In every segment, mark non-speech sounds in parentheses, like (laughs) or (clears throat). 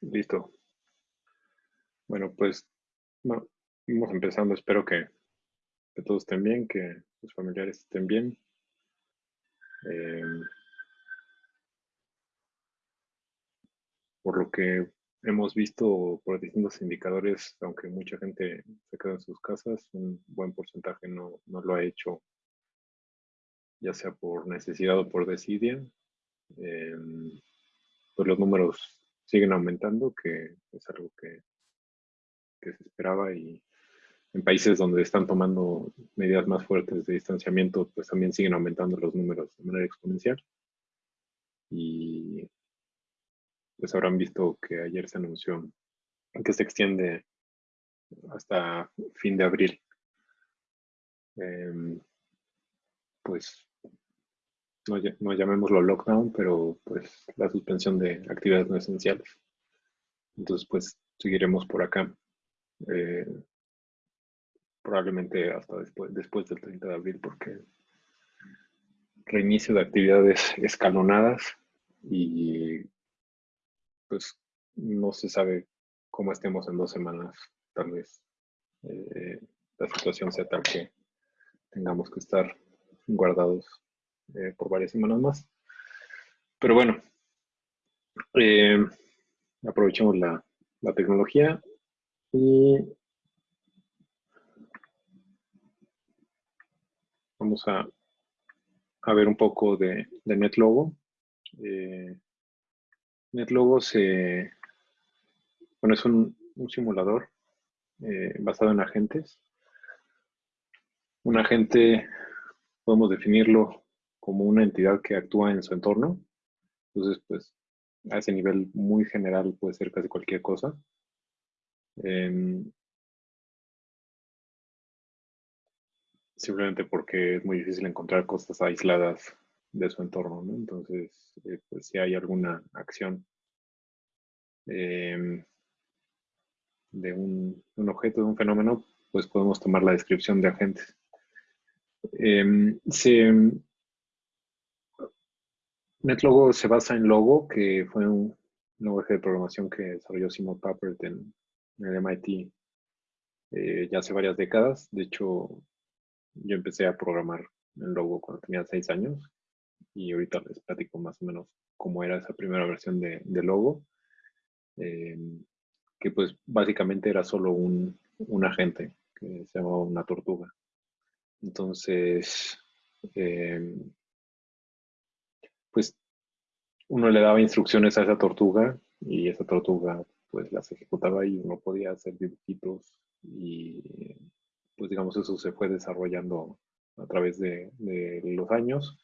Listo. Bueno, pues vamos empezando. Espero que, todos estén bien, que sus familiares estén bien. Em, por lo que hemos visto por distintos indicadores, aunque mucha gente se queda en sus casas, un buen porcentaje no, no lo ha hecho, ya sea por necesidad o por desidia. Em, pues los números siguen aumentando, que es algo que, se esperaba y en países donde están tomando medidas más fuertes de distanciamiento, pues también siguen aumentando los números de manera exponencial. Y pues habrán visto que ayer se anunció que se extiende hasta fin de abril. Em, pues no, no, llamémoslo lockdown, pero pues la suspensión de actividades no esenciales. Entonces, pues seguiremos por acá. Eh, probablemente hasta después, después del 30 de abril, porque reinicio de actividades escalonadas y pues no se sabe cómo estemos en dos semanas. Tal vez eh, la situación sea tal que tengamos que estar guardados eh, por varias semanas más. Pero bueno, eh, aprovechemos la, tecnología y vamos a, a ver un poco de, NetLogo. Eh, NetLogo se, bueno, es un, un simulador basado en agentes. Un agente, podemos definirlo como una entidad que actúa en su entorno. Entonces, pues, a ese nivel muy general puede ser casi cualquier cosa. Em, simplemente porque es muy difícil encontrar cosas aisladas de su entorno, ¿no? Entonces, eh, pues si hay alguna acción em, de un, objeto, de un fenómeno, pues podemos tomar la descripción de agentes. Em, se, NetLogo se basa en Logo, que fue un lenguaje de programación que desarrolló Simon Papert en, el MIT eh, ya hace varias décadas. De hecho, yo empecé a programar en Logo cuando tenía seis años y ahorita les platico más o menos cómo era esa primera versión de, Logo, em, que pues básicamente era solo un, un, agente que se llamaba una tortuga. Entonces, eh, uno le daba instrucciones a esa tortuga y esa tortuga pues las ejecutaba y uno podía hacer dibujitos y pues digamos eso se fue desarrollando a través de, los años.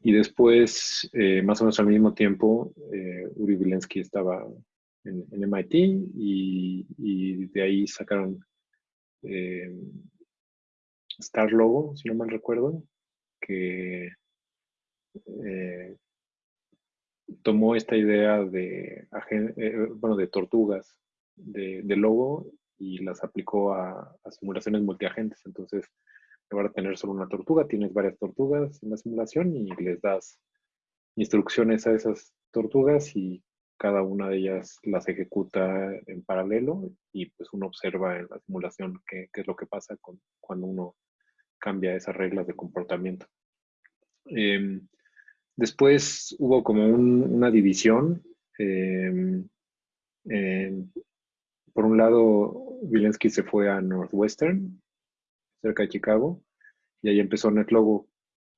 Y después, eh, más o menos al mismo tiempo, eh, Uri Vilensky estaba en, MIT y, de ahí sacaron eh, Star Logo, si no mal recuerdo, que tomó esta idea de, eh, bueno, de tortugas de, logo y las aplicó a, simulaciones multiagentes. Entonces, en lugar de tener solo una tortuga, tienes varias tortugas en la simulación y les das instrucciones a esas tortugas y cada una de ellas las ejecuta en paralelo y pues uno observa en la simulación qué, es lo que pasa con, cuando uno cambia esas reglas de comportamiento. Em, Después hubo como una división. Em, por un lado, Vilensky se fue a Northwestern, cerca de Chicago, y ahí empezó NetLogo.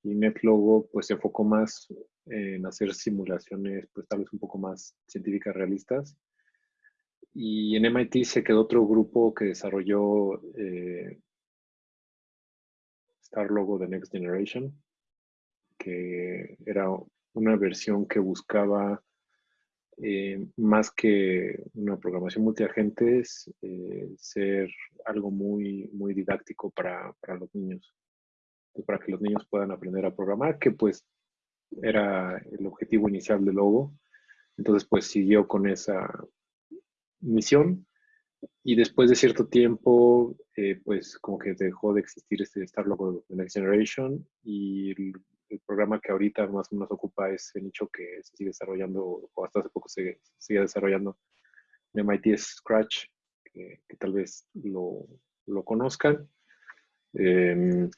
Y NetLogo pues se enfocó más en hacer simulaciones, pues tal vez un poco más científicas realistas. Y en MIT se quedó otro grupo que desarrolló eh, Star Logo The Next Generation, que era una versión que buscaba eh, más que una programación multiagentes, eh, ser algo muy, muy didáctico para, los niños, para que los niños puedan aprender a programar, que pues era el objetivo inicial del logo. Entonces pues siguió con esa misión y después de cierto tiempo, eh, pues como que dejó de existir este Star Logo de Next Generation y el programa que ahorita más o menos ocupa ese nicho que se sigue desarrollando, o hasta hace poco se sigue desarrollando, MIT Scratch, que, tal vez lo, conozcan. Em,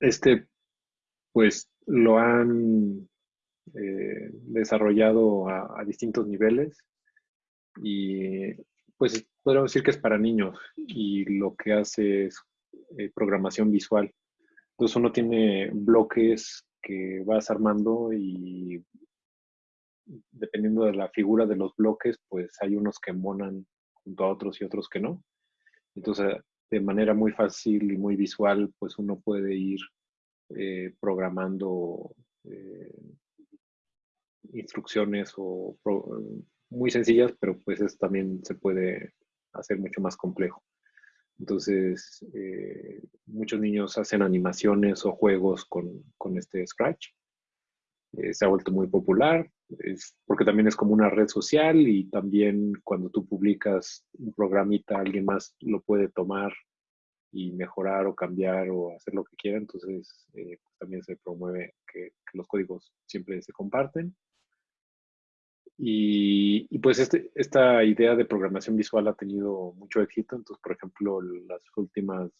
este, pues, lo han eh, desarrollado a, distintos niveles y, pues, podríamos decir que es para niños y lo que hace es eh, programación visual. Entonces uno tiene bloques que vas armando y dependiendo de la figura de los bloques, pues hay unos que monan junto a otros y otros que no. Entonces, de manera muy fácil y muy visual, pues uno puede ir eh, programando eh, instrucciones o muy sencillas, pero pues eso también se puede hacer mucho más complejo. Entonces, eh, muchos niños hacen animaciones o juegos con, con este Scratch. Eh, se ha vuelto muy popular, es, porque también es como una red social y también cuando tú publicas un programita, alguien más lo puede tomar y mejorar o cambiar o hacer lo que quiera. Entonces, eh, pues también se promueve que, que los códigos siempre se comparten. Y, pues este, esta idea de programación visual ha tenido mucho éxito. Entonces, por ejemplo, las últimas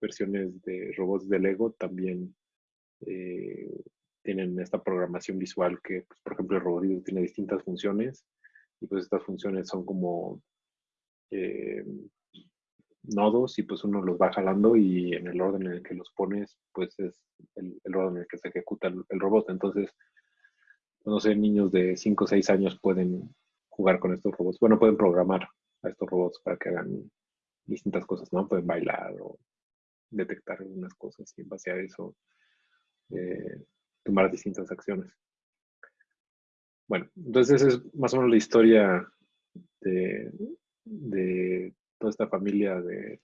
versiones de robots de Lego también eh, tienen esta programación visual que, pues, por ejemplo, el robot tiene distintas funciones y pues estas funciones son como eh, nodos y pues uno los va jalando y en el orden en el que los pones, pues es el, orden en el que se ejecuta el robot. Entonces, no sé, niños de 5 o 6 años pueden jugar con estos robots. Bueno, pueden programar a estos robots para que hagan distintas cosas, ¿no? Pueden bailar o detectar algunas cosas y en base a eso eh, tomar distintas acciones. Bueno, entonces esa es más o menos la historia de, toda esta familia de,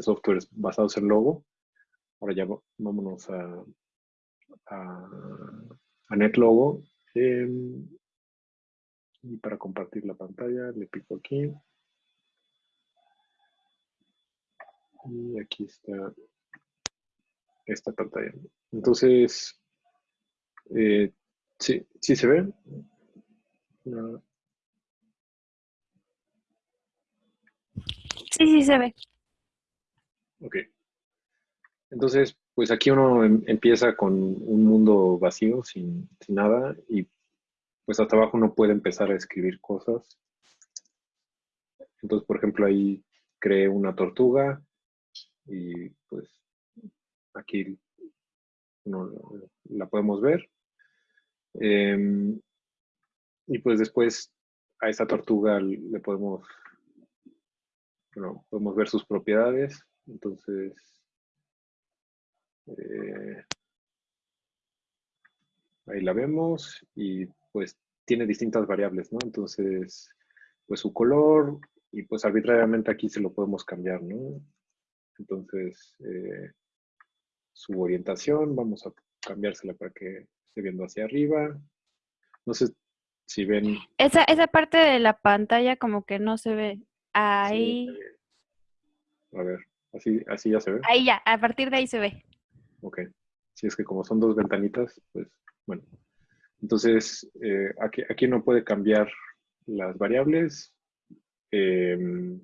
softwares basados en Logo. Ahora ya vámonos a, a NetLogo Em, y para compartir la pantalla le pico aquí. Y aquí está esta pantalla. Entonces, eh, sí, sí se ve. Sí, sí se ve. Ok. Entonces, pues aquí uno em, empieza con un mundo vacío, sin, nada, y pues hasta abajo uno puede empezar a escribir cosas. Entonces, por ejemplo, ahí creé una tortuga y pues aquí la podemos ver. Em, y pues después a esta tortuga le podemos, bueno, podemos ver sus propiedades. Entonces, eh, ahí la vemos y pues tiene distintas variables, ¿no? Entonces, pues su color y pues arbitrariamente aquí se lo podemos cambiar, ¿no? Entonces, eh, su orientación, vamos a cambiársela para que esté viendo hacia arriba. No sé si ven... Esa, esa parte de la pantalla como que no se ve. Ahí... a ver, así, así ya se ve. Ahí ya, a partir de ahí se ve. Ok. Si es que como son dos ventanitas, pues bueno. Entonces, eh, aquí, aquí no puede cambiar las variables. Em,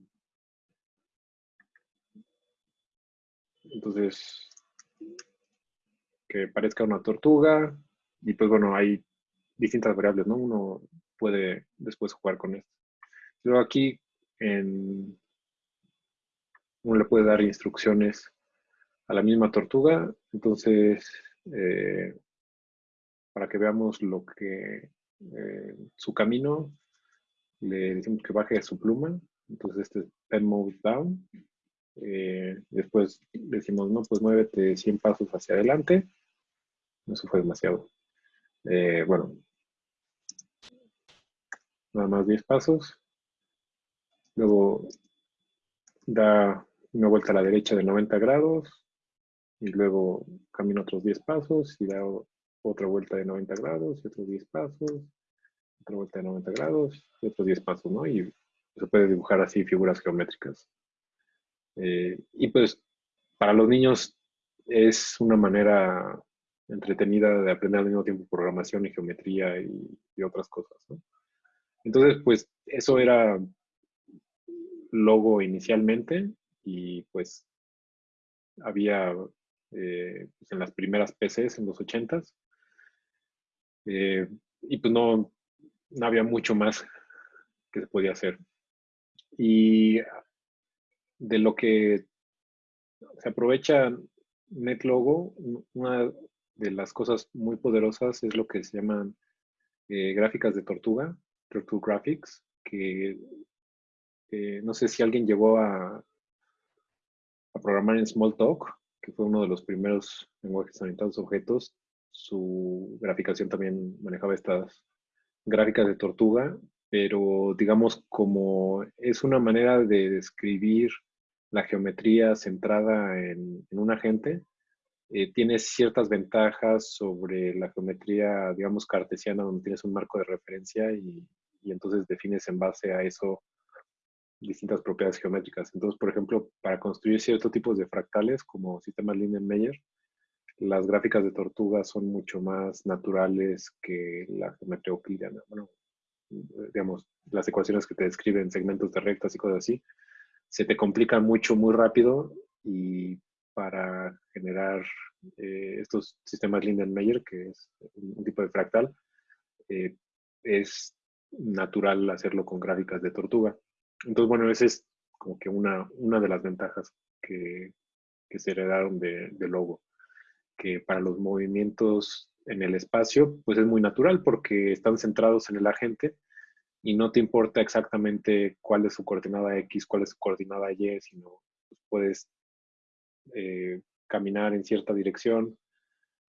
entonces, que parezca una tortuga. Y pues bueno, hay distintas variables, ¿no? Uno puede después jugar con esto. Luego aquí en, uno le puede dar instrucciones a la misma tortuga. Entonces, eh, para que veamos lo que eh, su camino, le decimos que baje su pluma. Entonces, este es pen move down. Eh, después decimos, no, pues muévete 100 pasos hacia adelante. Eso fue demasiado. bueno, nada más 10 pasos. Luego da una vuelta a la derecha de 90 grados y luego camino otros 10 pasos y da otra vuelta de 90 grados y otros 10 pasos, otra vuelta de 90 grados y otros 10 pasos, ¿no? Y se puede dibujar así figuras geométricas. Eh, y pues para los niños es una manera entretenida de aprender al mismo tiempo programación y geometría y, otras cosas, ¿no? Entonces, pues eso era logo inicialmente y pues había eh, pues, en las primeras PCs en los 80s eh, y pues no, había mucho más que se podía hacer. Y de lo que se aprovecha NetLogo, una de las cosas muy poderosas es lo que se llaman eh, gráficas de tortuga, Turtle Graphics, que no sé si alguien llegó a, a programar en Smalltalk, que fue uno de los primeros lenguajes orientados a objetos. Su graficación también manejaba estas gráficas de tortuga, pero digamos como es una manera de describir la geometría centrada en, un agente, eh, tiene ciertas ventajas sobre la geometría, digamos, cartesiana, donde tienes un marco de referencia y, y entonces defines en base a eso distintas propiedades geométricas. Entonces, por ejemplo, para construir ciertos tipos de fractales, como sistemas Lindenmeyer, las gráficas de tortuga son mucho más naturales que la geometría euclidiana. Bueno, digamos, las ecuaciones que te describen segmentos de rectas y cosas así, se te complican mucho, muy rápido y para generar eh, estos sistemas Lindenmeyer, que es un tipo de fractal, eh, es natural hacerlo con gráficas de tortuga. Entonces, bueno, esa es como que una, una de las ventajas que, que se heredaron de, de, Logo, que para los movimientos en el espacio, pues es muy natural porque están centrados en el agente y no te importa exactamente cuál es su coordenada X, cuál es su coordenada Y, sino pues, puedes eh, caminar en cierta dirección,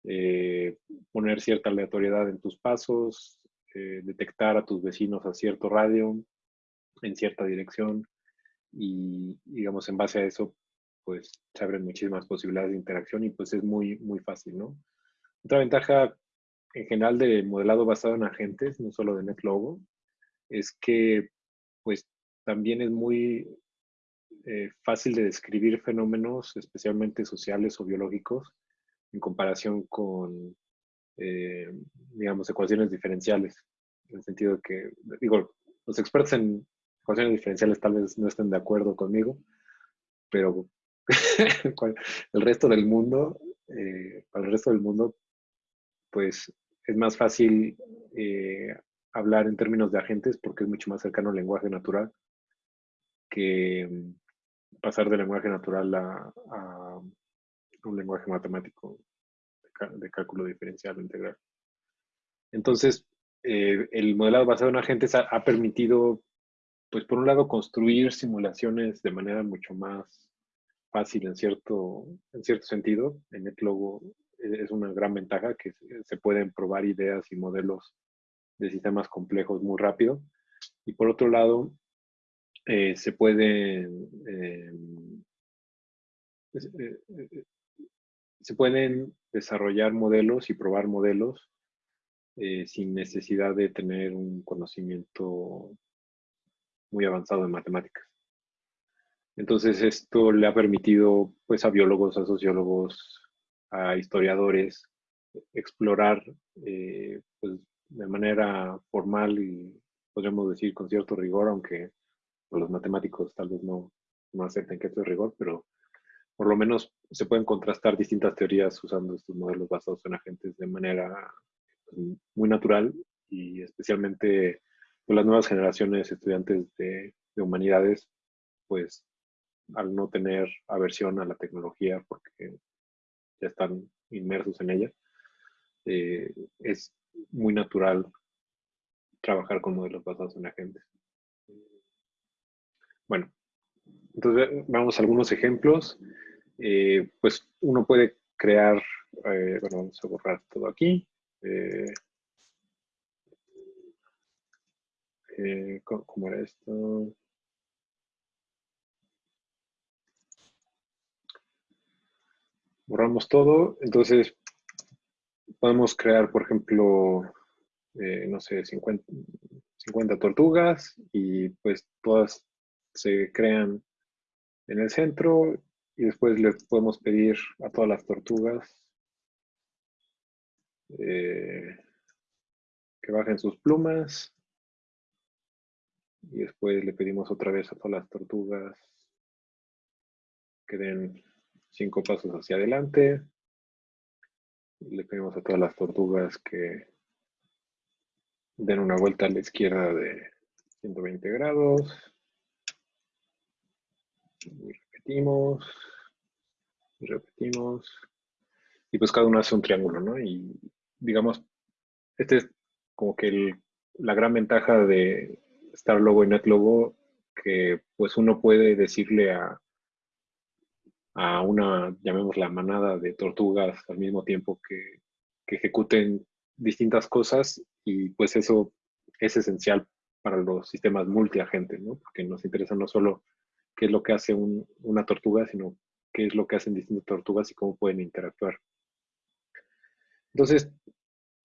eh, poner cierta aleatoriedad en tus pasos, eh, detectar a tus vecinos a cierto radio, en cierta dirección y, digamos, en base a eso, pues se abren muchísimas posibilidades de interacción y pues es muy, muy fácil, ¿no? Otra ventaja en general de modelado basado en agentes, no solo de NetLogo, es que pues también es muy eh, fácil de describir fenómenos, especialmente sociales o biológicos, en comparación con, eh, digamos, ecuaciones diferenciales, en el sentido que, digo, los expertos en ecuaciones diferenciales tal vez no estén de acuerdo conmigo, pero (laughs) el resto del mundo, eh, el resto del mundo, pues es más fácil eh, hablar en términos de agentes porque es mucho más cercano al lenguaje natural que mm, pasar del lenguaje natural a, un lenguaje matemático de, cálculo diferencial o integral. Entonces, eh, el modelado basado en agentes ha permitido pues por un lado construir simulaciones de manera mucho más fácil en cierto, en cierto sentido. En NetLogo es una gran ventaja que se pueden probar ideas y modelos de sistemas complejos muy rápido. Y por otro lado, eh, se pueden eh, eh, se pueden desarrollar modelos y probar modelos sin necesidad de tener un conocimiento muy avanzado en matemáticas. Entonces esto le ha permitido pues a biólogos, a sociólogos, a historiadores explorar eh, pues, de manera formal y podríamos decir con cierto rigor, aunque los matemáticos tal vez no, no acepten que esto es rigor, pero por lo menos se pueden contrastar distintas teorías usando estos modelos basados en agentes de manera pues, muy natural y especialmente pues, las nuevas generaciones estudiantes de, humanidades, pues al no tener aversión a la tecnología porque ya están inmersos en ella, eh, es muy natural trabajar con modelos basados en agentes. Bueno, entonces vamos a algunos ejemplos. Eh, pues uno puede crear, eh, bueno, vamos a borrar todo aquí. ¿Cómo era esto? Borramos todo. Entonces, podemos crear, por ejemplo, eh, no sé, 50, 50 tortugas y pues todas se crean en el centro y después le podemos pedir a todas las tortugas eh, que bajen sus plumas Y después le pedimos otra vez a todas las tortugas que den cinco pasos hacia adelante. Le pedimos a todas las tortugas que den una vuelta a la izquierda de 120 grados. Y repetimos. Y repetimos. Y pues cada uno hace un triángulo, ¿no? Y digamos, este es como que la gran ventaja de Star Logo y Net Logo, que pues uno puede decirle a, a una, llamémosla manada de tortugas al mismo tiempo que, ejecuten distintas cosas y pues eso es esencial para los sistemas multiagentes, ¿no? Porque nos interesa no solo qué es lo que hace una tortuga, sino qué es lo que hacen distintas tortugas y cómo pueden interactuar. Entonces,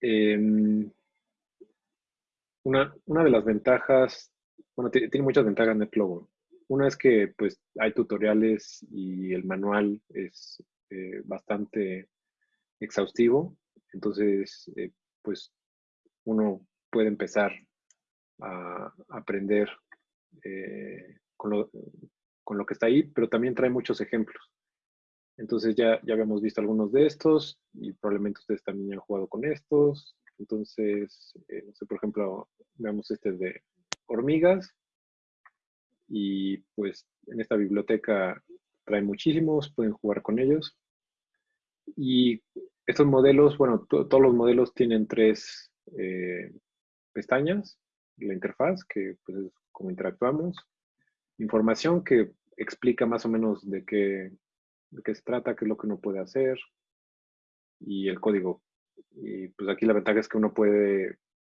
em, una, una, de las ventajas, bueno, tiene muchas ventajas NetLogo. Una es que pues hay tutoriales y el manual es eh, bastante exhaustivo, entonces eh, pues uno puede empezar a aprender eh, con, lo, que está ahí, pero también trae muchos ejemplos. Entonces ya, ya habíamos visto algunos de estos y probablemente ustedes también han jugado con estos. Entonces, no sé, por ejemplo, veamos este de hormigas y pues en esta biblioteca trae muchísimos, pueden jugar con ellos. Y estos modelos, bueno, todos los modelos tienen tres eh, pestañas, la interfaz, que pues es como interactuamos, información que explica más o menos de qué, de qué se trata, qué es lo que uno puede hacer, y el código. Y pues aquí la ventaja es que uno puede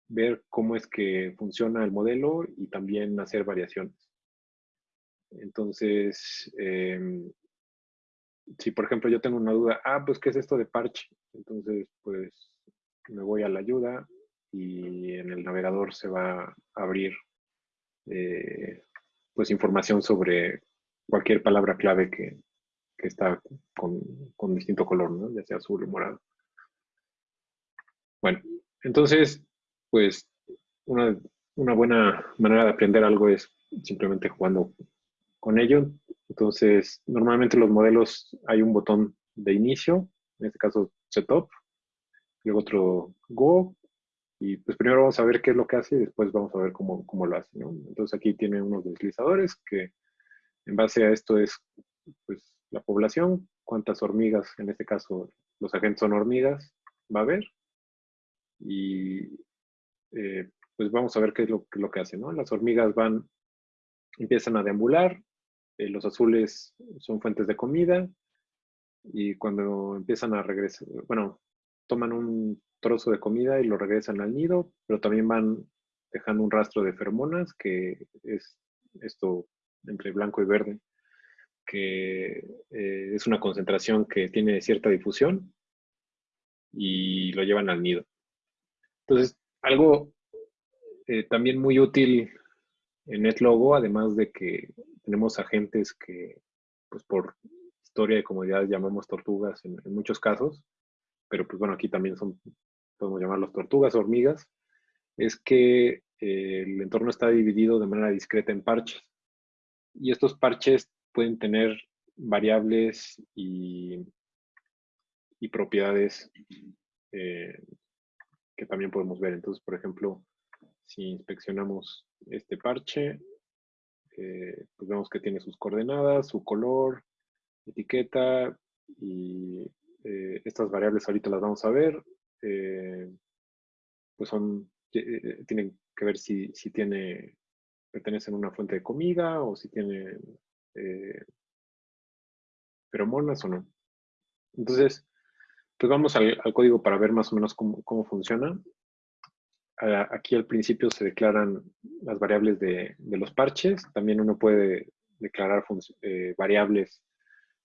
ver cómo es que funciona el modelo y también hacer variaciones. Entonces, em, si por ejemplo yo tengo una duda, ah, pues ¿qué es esto de parche? Entonces, pues me voy a la ayuda y en el navegador se va a abrir eh, pues información sobre cualquier palabra clave que, está con, con, distinto color, ¿no? ya sea azul o morado. Bueno, entonces, pues una, una buena manera de aprender algo es simplemente jugando con ello. Entonces, normalmente los modelos hay un botón de inicio, en este caso Setup, luego otro Go, y pues primero vamos a ver qué es lo que hace y después vamos a ver cómo, cómo lo hace. Entonces aquí tiene unos deslizadores que en base a esto es pues, la población, cuántas hormigas, en este caso los agentes son hormigas, va a haber. Y eh, pues vamos a ver qué es lo, que hace. ¿no? Las hormigas van, empiezan a deambular, eh, los azules son fuentes de comida y cuando empiezan a regresar, bueno, toman un trozo de comida y lo regresan al nido, pero también van dejando un rastro de feromonas, que es esto entre blanco y verde, que eh, es una concentración que tiene cierta difusión y lo llevan al nido. Entonces, algo eh, también muy útil en NetLogo, además de que tenemos agentes que, pues por historia de comodidad llamamos tortugas en, muchos casos, pero pues bueno, aquí también son, podemos llamarlos tortugas, hormigas, es que eh, el entorno está dividido de manera discreta en parches. Y estos parches pueden tener variables y, y propiedades eh, también podemos ver. Entonces, por ejemplo, si inspeccionamos este parche, eh, pues vemos que tiene sus coordenadas, su color, etiqueta y eh, estas variables ahorita las vamos a ver. Eh, pues son, tienen que ver si, si tiene, pertenecen a una fuente de comida o si tiene feromonas o no. Entonces, pues vamos al, código para ver más o menos cómo, cómo funciona aquí al principio se declaran las variables de, los parches. También uno puede declarar eh, variables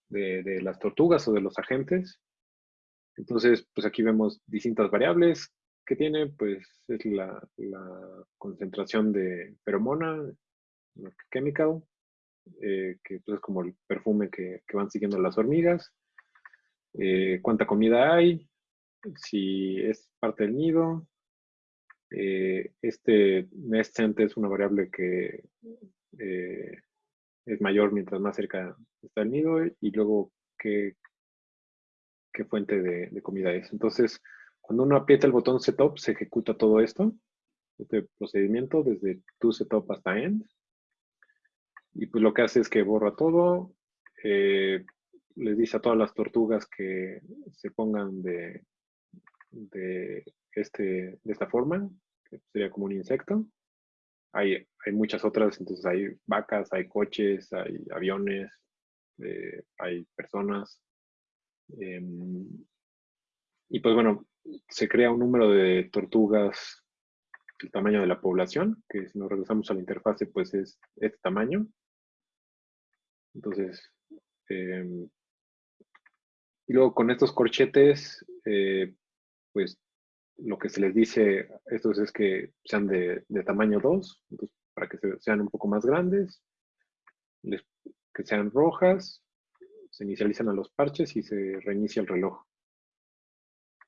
de, las tortugas o de los agentes. Entonces, pues aquí vemos distintas variables que tiene, pues es la, concentración de feromona, chemical, eh, que pues, es como el perfume que, van siguiendo las hormigas, eh, cuánta comida hay, si es parte del nido, eh, este nestcent es una variable que eh, es mayor mientras más cerca está el nido y luego qué, qué fuente de, comida es. Entonces, cuando uno aprieta el botón setup, se ejecuta todo esto, este procedimiento desde to setup hasta end. Y pues lo que hace es que borra todo, les dice a todas las tortugas que se pongan de, este, de esta forma, que sería como un insecto. Hay, hay muchas otras, entonces hay vacas, hay coches, hay aviones, eh, hay personas. Em, y pues bueno, se crea un número de tortugas el tamaño de la población, que si nos regresamos a la interfase, pues es este tamaño. Entonces, em, y luego con estos corchetes, eh, pues lo que se les dice a estos es que sean de, tamaño 2, para que sean un poco más grandes, que sean rojas, se inicializan a los parches y se reinicia el reloj.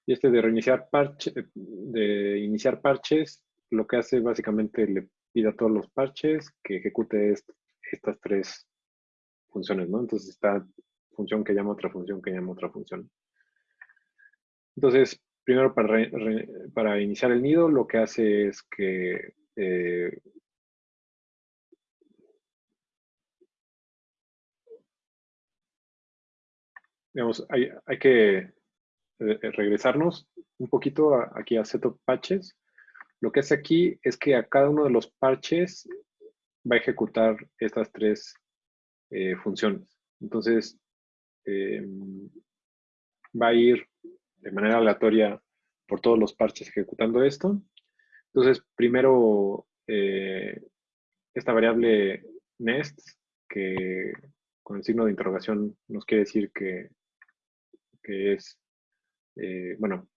Y este de reiniciar parche, de iniciar parches, lo que hace básicamente le pide a todos los parches que ejecute estas tres funciones, ¿no? Entonces esta función que llama otra función que llama otra función. Entonces, primero para, para iniciar el nido, lo que hace es que eh, digamos, hay, hay que eh, regresarnos un poquito aquí a setup patches. Lo que hace aquí es que a cada uno de los parches va a ejecutar estas tres eh, funciones. Entonces, va a ir de manera aleatoria por todos los parches ejecutando esto. Entonces, primero, eh, esta variable nest, que con el signo de interrogación nos quiere decir que, es, eh, bueno,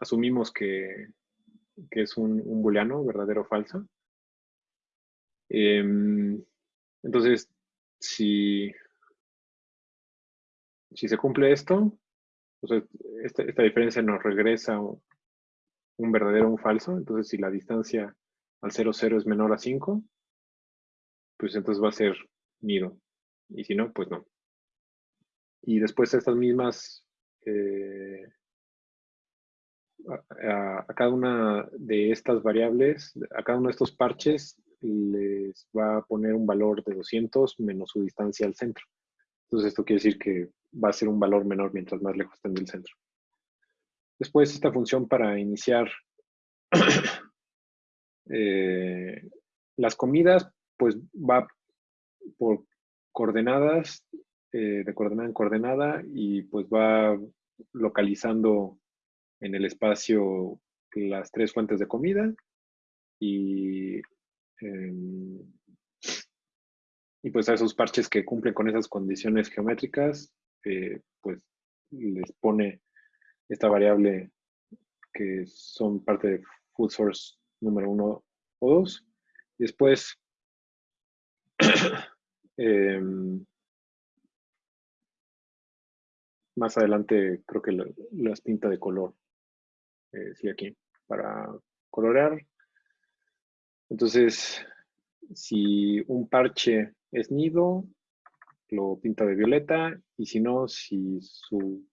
asumimos que, que, es un, un booleano, verdadero o falso. Em, entonces, si, si se cumple esto, esta, diferencia nos regresa un, verdadero o un falso. Entonces, si la distancia al 0, 0 es menor a 5, pues entonces va a ser nido. Y si no, pues no. Y después estas mismas, eh, a, cada una de estas variables, a cada uno de estos parches, les va a poner un valor de 200 menos su distancia al centro. Entonces esto quiere decir que va a ser un valor menor mientras más lejos estén del centro. Después esta función para iniciar (coughs) eh, las comidas, pues va por coordenadas, eh, de coordenada en coordenada, y pues va localizando en el espacio las tres fuentes de comida y, em, y pues a esos parches que cumplen con esas condiciones geométricas pues les pone esta variable que son parte de food source número uno o dos. Después, (coughs) em, más adelante creo que las pinta de color. Eh, sí, aquí, para colorear. Entonces, si un parche es nido, lo pinta de violeta y si no, si su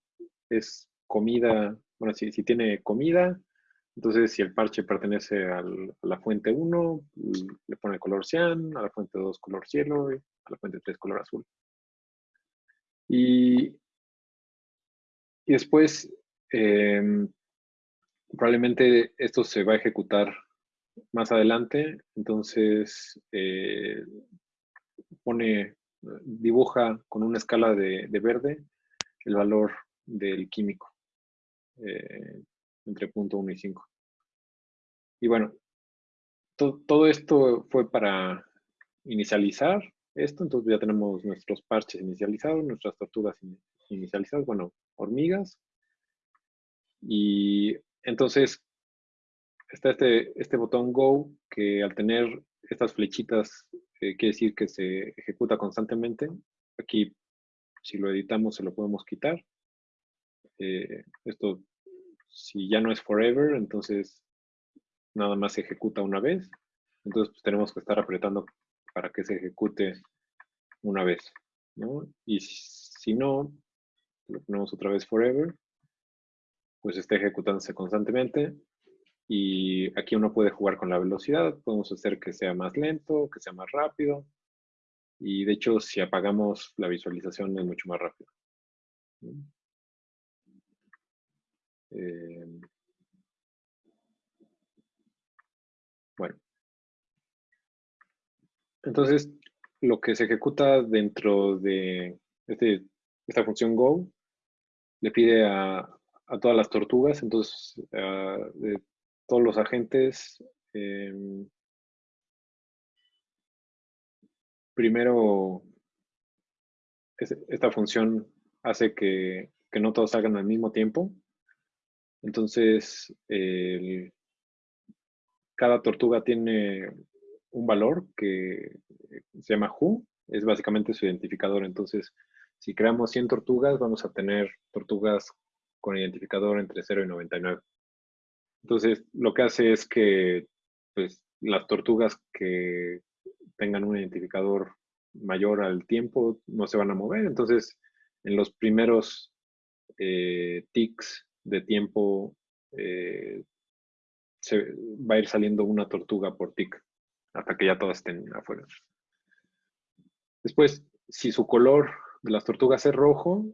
es comida, bueno, si, si tiene comida, entonces si el parche pertenece a la fuente 1, le pone color cian, a la fuente 2 color cielo, a la fuente 3 color azul. Y, y después, em, probablemente esto se va a ejecutar más adelante, entonces eh, pone dibuja con una escala de, verde el valor del químico eh, entre punto 1 y 5. Y bueno, todo esto fue para inicializar esto, entonces ya tenemos nuestros parches inicializados, nuestras tortugas inicializadas, bueno, hormigas. Y entonces está este, este botón Go que al tener estas flechitas quiere decir que se ejecuta constantemente. Aquí, si lo editamos, se lo podemos quitar. Eh, esto, si ya no es forever, entonces nada más se ejecuta una vez. Entonces pues, tenemos que estar apretando para que se ejecute una vez. Y si no, lo ponemos otra vez forever, pues está ejecutándose constantemente. Y aquí uno puede jugar con la velocidad, podemos hacer que sea más lento, que sea más rápido. Y de hecho, si apagamos la visualización es mucho más rápido. Eh, bueno. Entonces, lo que se ejecuta dentro de este, esta función go le pide a, todas las tortugas, entonces de todos los agentes, em, primero esta función hace que, no todos salgan al mismo tiempo. Entonces, cada tortuga tiene un valor que se llama who, es básicamente su identificador. Entonces, si creamos 100 tortugas, vamos a tener tortugas con identificador entre 0 y 99. Entonces, lo que hace es que pues, las tortugas que tengan un identificador mayor al tiempo no se van a mover. Entonces, en los primeros eh, ticks de tiempo eh, va a ir saliendo una tortuga por tick hasta que ya todas estén afuera. Después, si su color de las tortugas es rojo,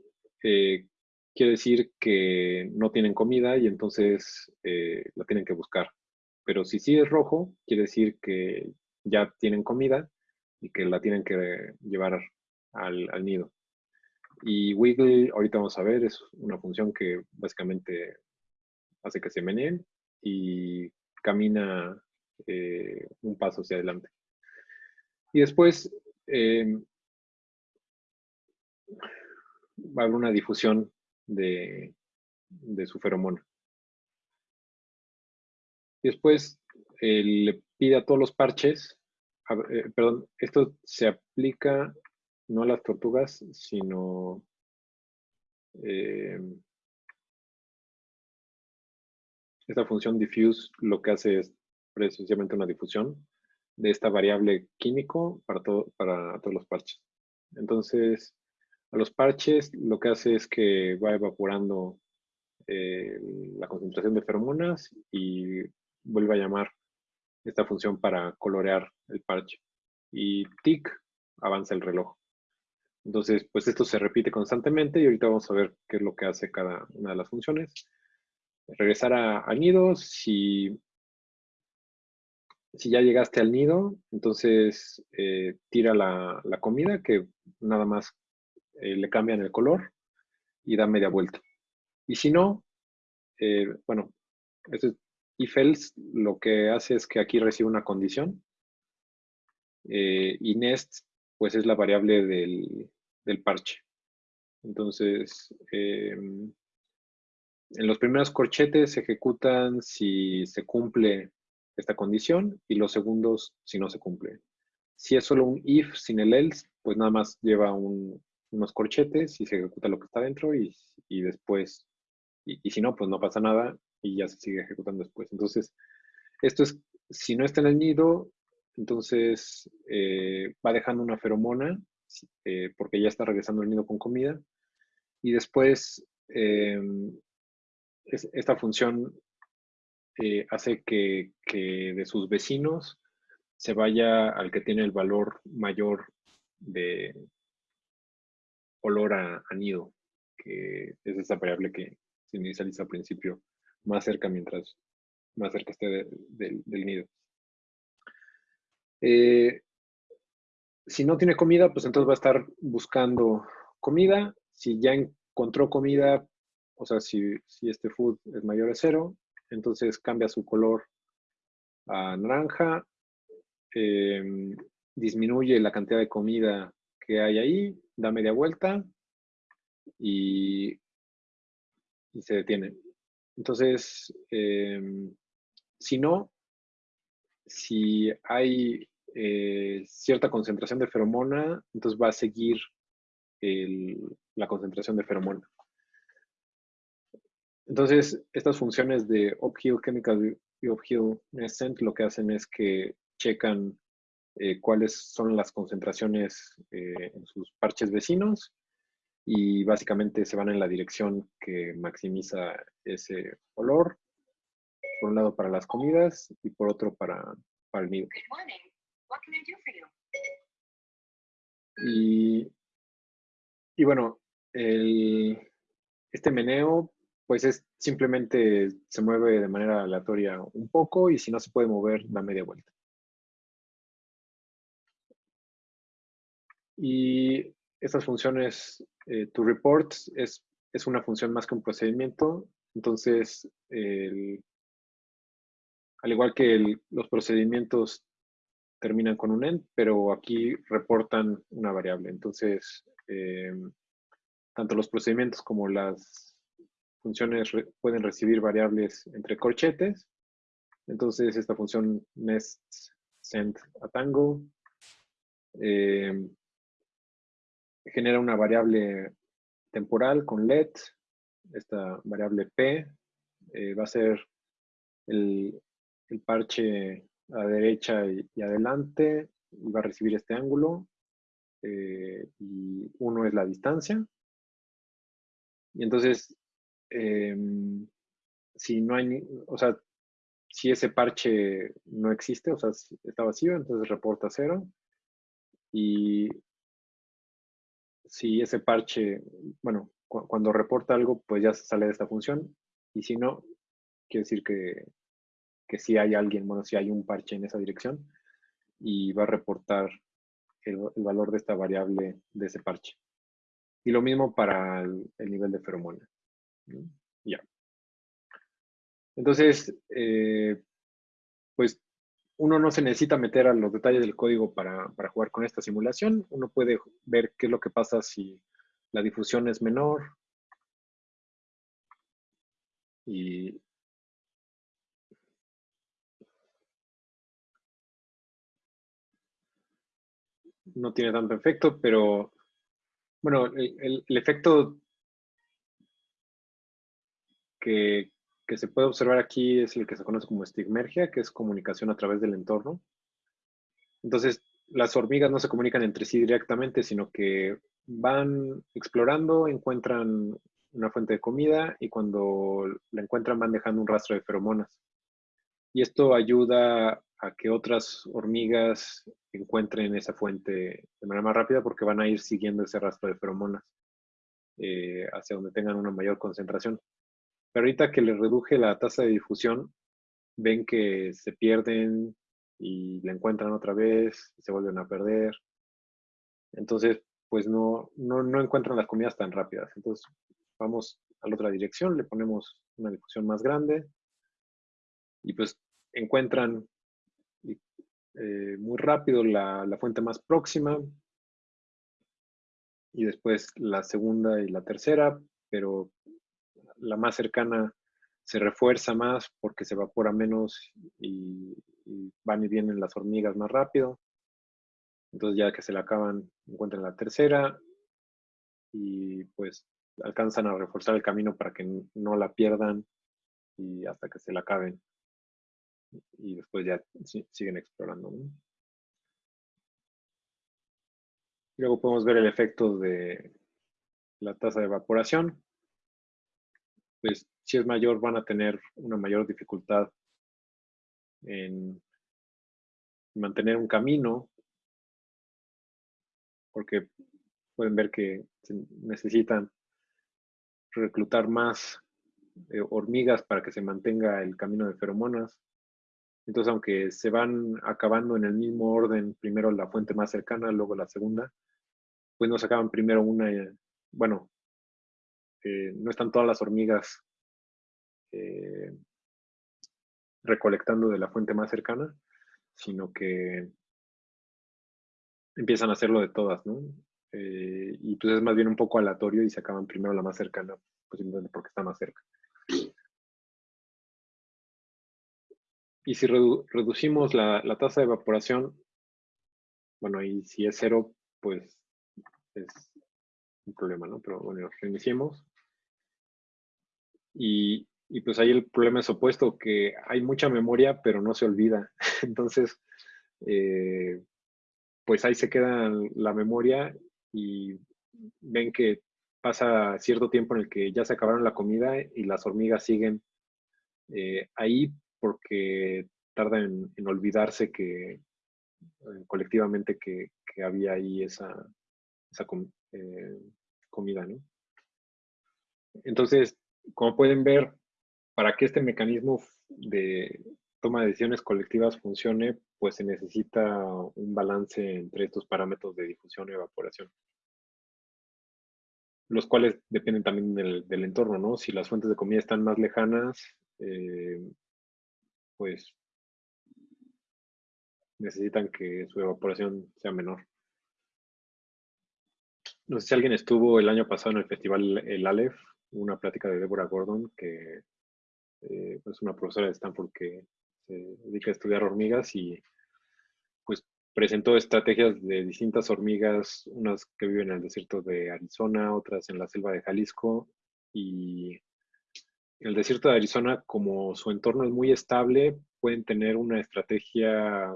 eh, quiere decir que no tienen comida y entonces eh, la tienen que buscar. Pero si sí es rojo, quiere decir que ya tienen comida y que la tienen que llevar al, nido. Y wiggle, ahorita vamos a ver, es una función que básicamente hace que se meneen y camina eh, un paso hacia adelante. Y después eh, va a haber una difusión de, su feromona. Después eh, le pide a todos los parches, perdón, esto se aplica no a las tortugas, sino esta función diffuse lo que hace es precisamente una difusión de esta variable químico para, todo, para todos los parches. Entonces, a los parches lo que hace es que va evaporando eh, la concentración de feromonas y vuelve a llamar esta función para colorear el parche. Y tick avanza el reloj. Entonces, pues esto se repite constantemente y ahorita vamos a ver qué es lo que hace cada una de las funciones. Regresar a, nido, si si ya llegaste al nido, entonces eh, tira la, comida que nada más eh, le cambian el color y da media vuelta. Y si no, eh, bueno, este if else lo que hace es que aquí recibe una condición y nest pues es la variable del, del parche. Entonces, em, en los primeros corchetes se ejecutan si se cumple esta condición y los segundos si no se cumple. Si es solo un if sin el else, pues nada más lleva unos corchetes y se ejecuta lo que está dentro y, después, y, si no, pues no pasa nada y ya se sigue ejecutando después. Entonces, esto es, si no está en el nido, entonces eh, va dejando una feromona eh, porque ya está regresando al nido con comida y después em, esta función eh, hace que, de sus vecinos se vaya al que tiene el valor mayor de olor a, nido, que es esa variable que se inicializa al principio, más cerca mientras más cerca esté del nido. Eh, si no tiene comida, pues entonces va a estar buscando comida. Si ya encontró comida, o sea, si, este food es mayor a cero, entonces cambia su color a naranja, em, disminuye la cantidad de comida que hay ahí, da media vuelta y, se detiene. Entonces, em, si no, si hay eh, cierta concentración de feromona, entonces va a seguir la concentración de feromona. Entonces, estas funciones de uphill chemical of Hill Nescent lo que hacen es que checan eh, cuáles son las concentraciones eh, en sus parches vecinos y básicamente se van en la dirección que maximiza ese olor, por un lado para las comidas y por otro para, para el nido. Y, y bueno, el, este meneo pues es simplemente se mueve de manera aleatoria un poco y si no se puede mover, da media vuelta. Y estas funciones, eh, to report, es, es, una función más que un procedimiento. Entonces, al igual que los procedimientos terminan con un end, pero aquí reportan una variable. Entonces, eh, tanto los procedimientos como las funciones pueden recibir variables entre corchetes. Entonces, esta función nest send a tango eh, genera una variable temporal con let. Esta variable p eh, va a ser el, parche a derecha y, adelante y va a recibir este ángulo. Eh, y uno es la distancia. Y entonces, em, si no hay, o sea, si ese parche no existe, o sea, está vacío, entonces reporta cero. Y si ese parche, bueno, cuando reporta algo, pues ya sale de esta función. Y si no, quiere decir que, que si hay alguien, bueno, si hay un parche en esa dirección y va a reportar el, valor de esta variable de ese parche. Y lo mismo para el, nivel de feromona. Ya. Entonces, eh, pues uno no se necesita meter a los detalles del código para, jugar con esta simulación. Uno puede ver qué es lo que pasa si la difusión es menor. Y no tiene tanto efecto, pero bueno, el, el efecto que, que se puede observar aquí es el que se conoce como estigmergia, que es comunicación a través del entorno. Entonces, las hormigas no se comunican entre sí directamente, sino que van explorando, encuentran una fuente de comida y cuando la encuentran van dejando un rastro de feromonas. Y esto ayuda a que otras hormigas encuentren esa fuente de manera más rápida porque van a ir siguiendo ese rastro de feromonas eh, hacia donde tengan una mayor concentración. Pero ahorita que le reduje la tasa de difusión, ven que se pierden y la encuentran otra vez se vuelven a perder. Entonces, pues no, no, encuentran las comidas tan rápidas. Entonces, vamos a la otra dirección, le ponemos una difusión más grande y pues encuentran eh, muy rápido la, la, fuente más próxima y después la segunda y la tercera, pero la más cercana se refuerza más porque se evapora menos y, van y vienen las hormigas más rápido. Entonces ya que se la acaban, encuentran la tercera y pues alcanzan a reforzar el camino para que no la pierdan y hasta que se la acaben. Y después ya siguen explorando. Luego podemos ver el efecto de la tasa de evaporación pues si es mayor van a tener una mayor dificultad en mantener un camino, porque pueden ver que necesitan reclutar más eh, hormigas para que se mantenga el camino de feromonas. Entonces, aunque se van acabando en el mismo orden, primero la fuente más cercana, luego la segunda, pues no se acaban primero una, bueno, no están todas las hormigas eh, recolectando de la fuente más cercana, sino que empiezan a hacerlo de todas, ¿no? Eh, y pues es más bien un poco aleatorio y se acaban primero la más cercana, pues porque está más cerca. Y si reducimos la, la, tasa de evaporación, bueno, y si es cero, pues es un problema, ¿no? Pero bueno, reiniciemos. Y, pues ahí el problema es opuesto, que hay mucha memoria, pero no se olvida. (laughs) Entonces, eh, pues ahí se queda la memoria y ven que pasa cierto tiempo en el que ya se acabaron la comida y las hormigas siguen eh, ahí porque tardan en, olvidarse que eh, colectivamente que, había ahí esa comida, ¿no? Entonces, como pueden ver, para que este mecanismo de toma de decisiones colectivas funcione, pues se necesita un balance entre estos parámetros de difusión y evaporación, los cuales dependen también del, entorno, ¿no? Si las fuentes de comida están más lejanas, eh, pues necesitan que su evaporación sea menor. No sé si alguien estuvo el año pasado en el festival El Aleph, una plática de Deborah Gordon, que es eh, pues una profesora de Stanford que se dedica a estudiar hormigas y pues presentó estrategias de distintas hormigas, unas que viven en el desierto de Arizona, otras en la selva de Jalisco y el desierto de Arizona, como su entorno es muy estable, pueden tener una estrategia,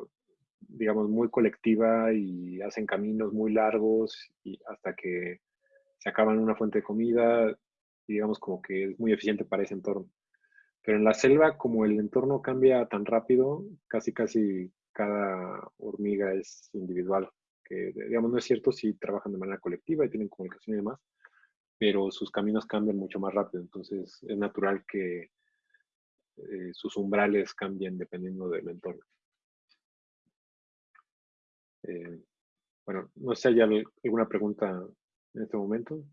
digamos, muy colectiva y hacen caminos muy largos y hasta que se acaban una fuente de comida, digamos como que es muy eficiente para ese entorno. Pero en la selva, como el entorno cambia tan rápido, casi casi cada hormiga es individual. Que digamos no es cierto si trabajan de manera colectiva y tienen comunicación y demás, pero sus caminos cambian mucho más rápido. Entonces es natural que eh, sus umbrales cambien dependiendo del entorno. Eh, bueno, no sé hay alguna pregunta en este momento.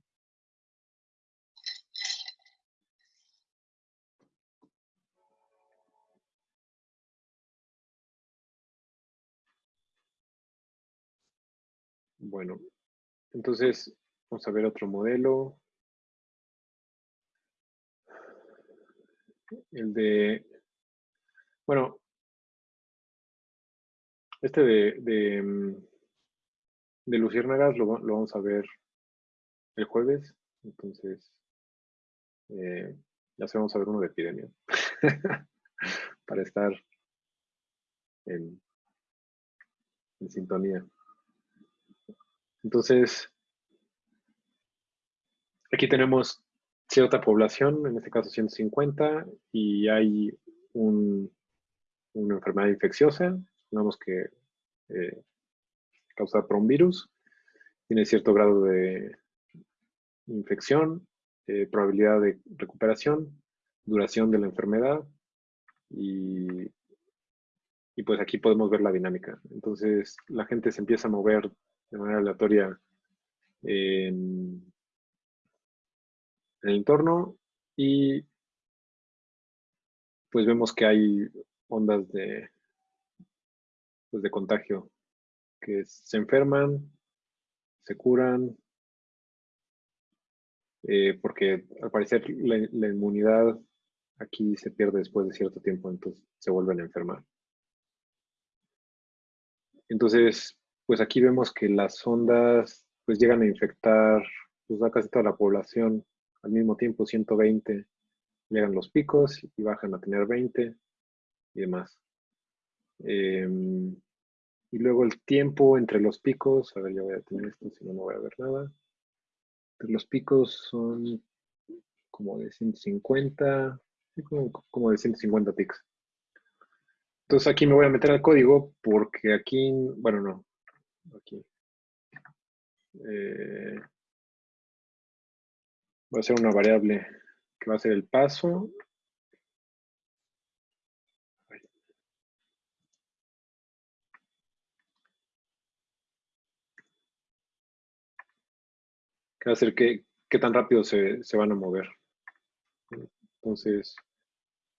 Bueno, entonces vamos a ver otro modelo. El de, bueno, este de, de, mm, luciérnagas lo, vamos a ver el jueves. Entonces, eh, ya se vamos a ver uno de epidemia. (laughs) Para estar en sintonía. Entonces, aquí tenemos cierta población, en este caso 150, y hay una enfermedad infecciosa, digamos que eh, causada por un virus, tiene cierto grado de infección, eh, probabilidad de recuperación, duración de la enfermedad y, y pues aquí podemos ver la dinámica. Entonces la gente se empieza a mover de manera aleatoria en, el entorno y pues vemos que hay ondas de, pues de contagio que se enferman, se curan, eh, porque al parecer la, la, inmunidad aquí se pierde después de cierto tiempo, entonces se vuelven a enfermar. Entonces, pues aquí vemos que las ondas pues llegan a infectar pues, a casi toda la población al mismo tiempo, 120 llegan los picos y bajan a tener 20 y demás. Em, y luego el tiempo entre los picos, a ver, ya voy a tener esto, si no, no voy a ver nada. los picos son como de 150, como, como de 150 ticks. Entonces aquí me voy a meter al código porque aquí, bueno, no, aquí. Eh, voy a hacer una variable que va a ser el paso. Que va a ser qué, tan rápido se, van a mover. Entonces,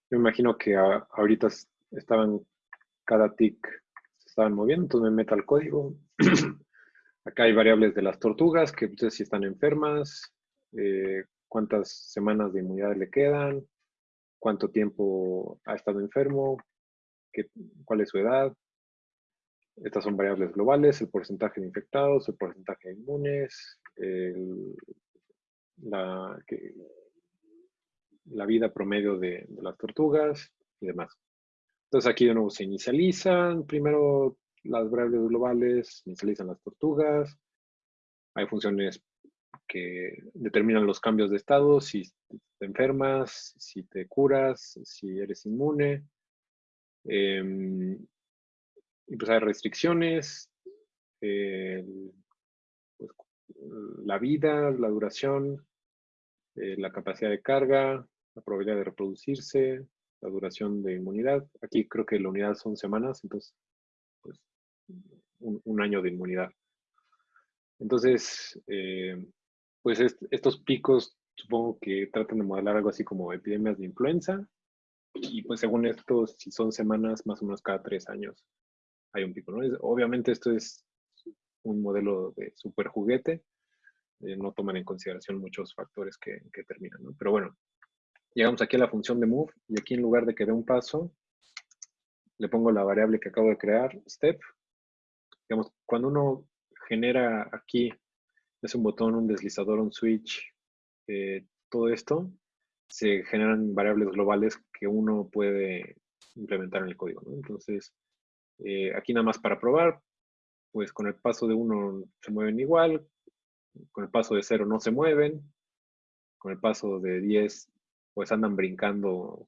yo imagino que ahorita estaban cada tick estaban moviendo, entonces me meto al código. (clears throat) Acá hay variables de las tortugas, que ustedes si están enfermas, eh, cuántas semanas de inmunidad le quedan, cuánto tiempo ha estado enfermo, cuál es su edad. Estas son variables globales, el porcentaje de infectados, el porcentaje de inmunes, la, la vida promedio de, las tortugas y demás. Entonces aquí de nuevo se inicializan primero las variables globales, inicializan las tortugas. Hay funciones que determinan los cambios de estado, si te enfermas, si te curas, si eres inmune. Em, y pues hay restricciones, pues, la vida, la duración, eh, la capacidad de carga, la probabilidad de reproducirse, la duración de inmunidad. Aquí creo que la unidad son semanas, entonces, pues, un, año de inmunidad. Entonces, eh, pues estos picos supongo que tratan de modelar algo así como epidemias de influenza. Y pues según esto, si son semanas, más o menos cada tres años hay un pico. ¿no? obviamente esto es un modelo de super juguete, eh, no toman en consideración muchos factores que, terminan. Pero bueno, llegamos aquí a la función de move y aquí en lugar de que dé un paso, le pongo la variable que acabo de crear, step. Digamos, cuando uno genera aquí, es un botón, un deslizador, un switch, eh, todo esto, se generan variables globales que uno puede implementar en el código. Entonces, eh, aquí nada más para probar, pues con el paso de uno se mueven igual, con el paso de cero no se mueven, con el paso de 10 pues andan brincando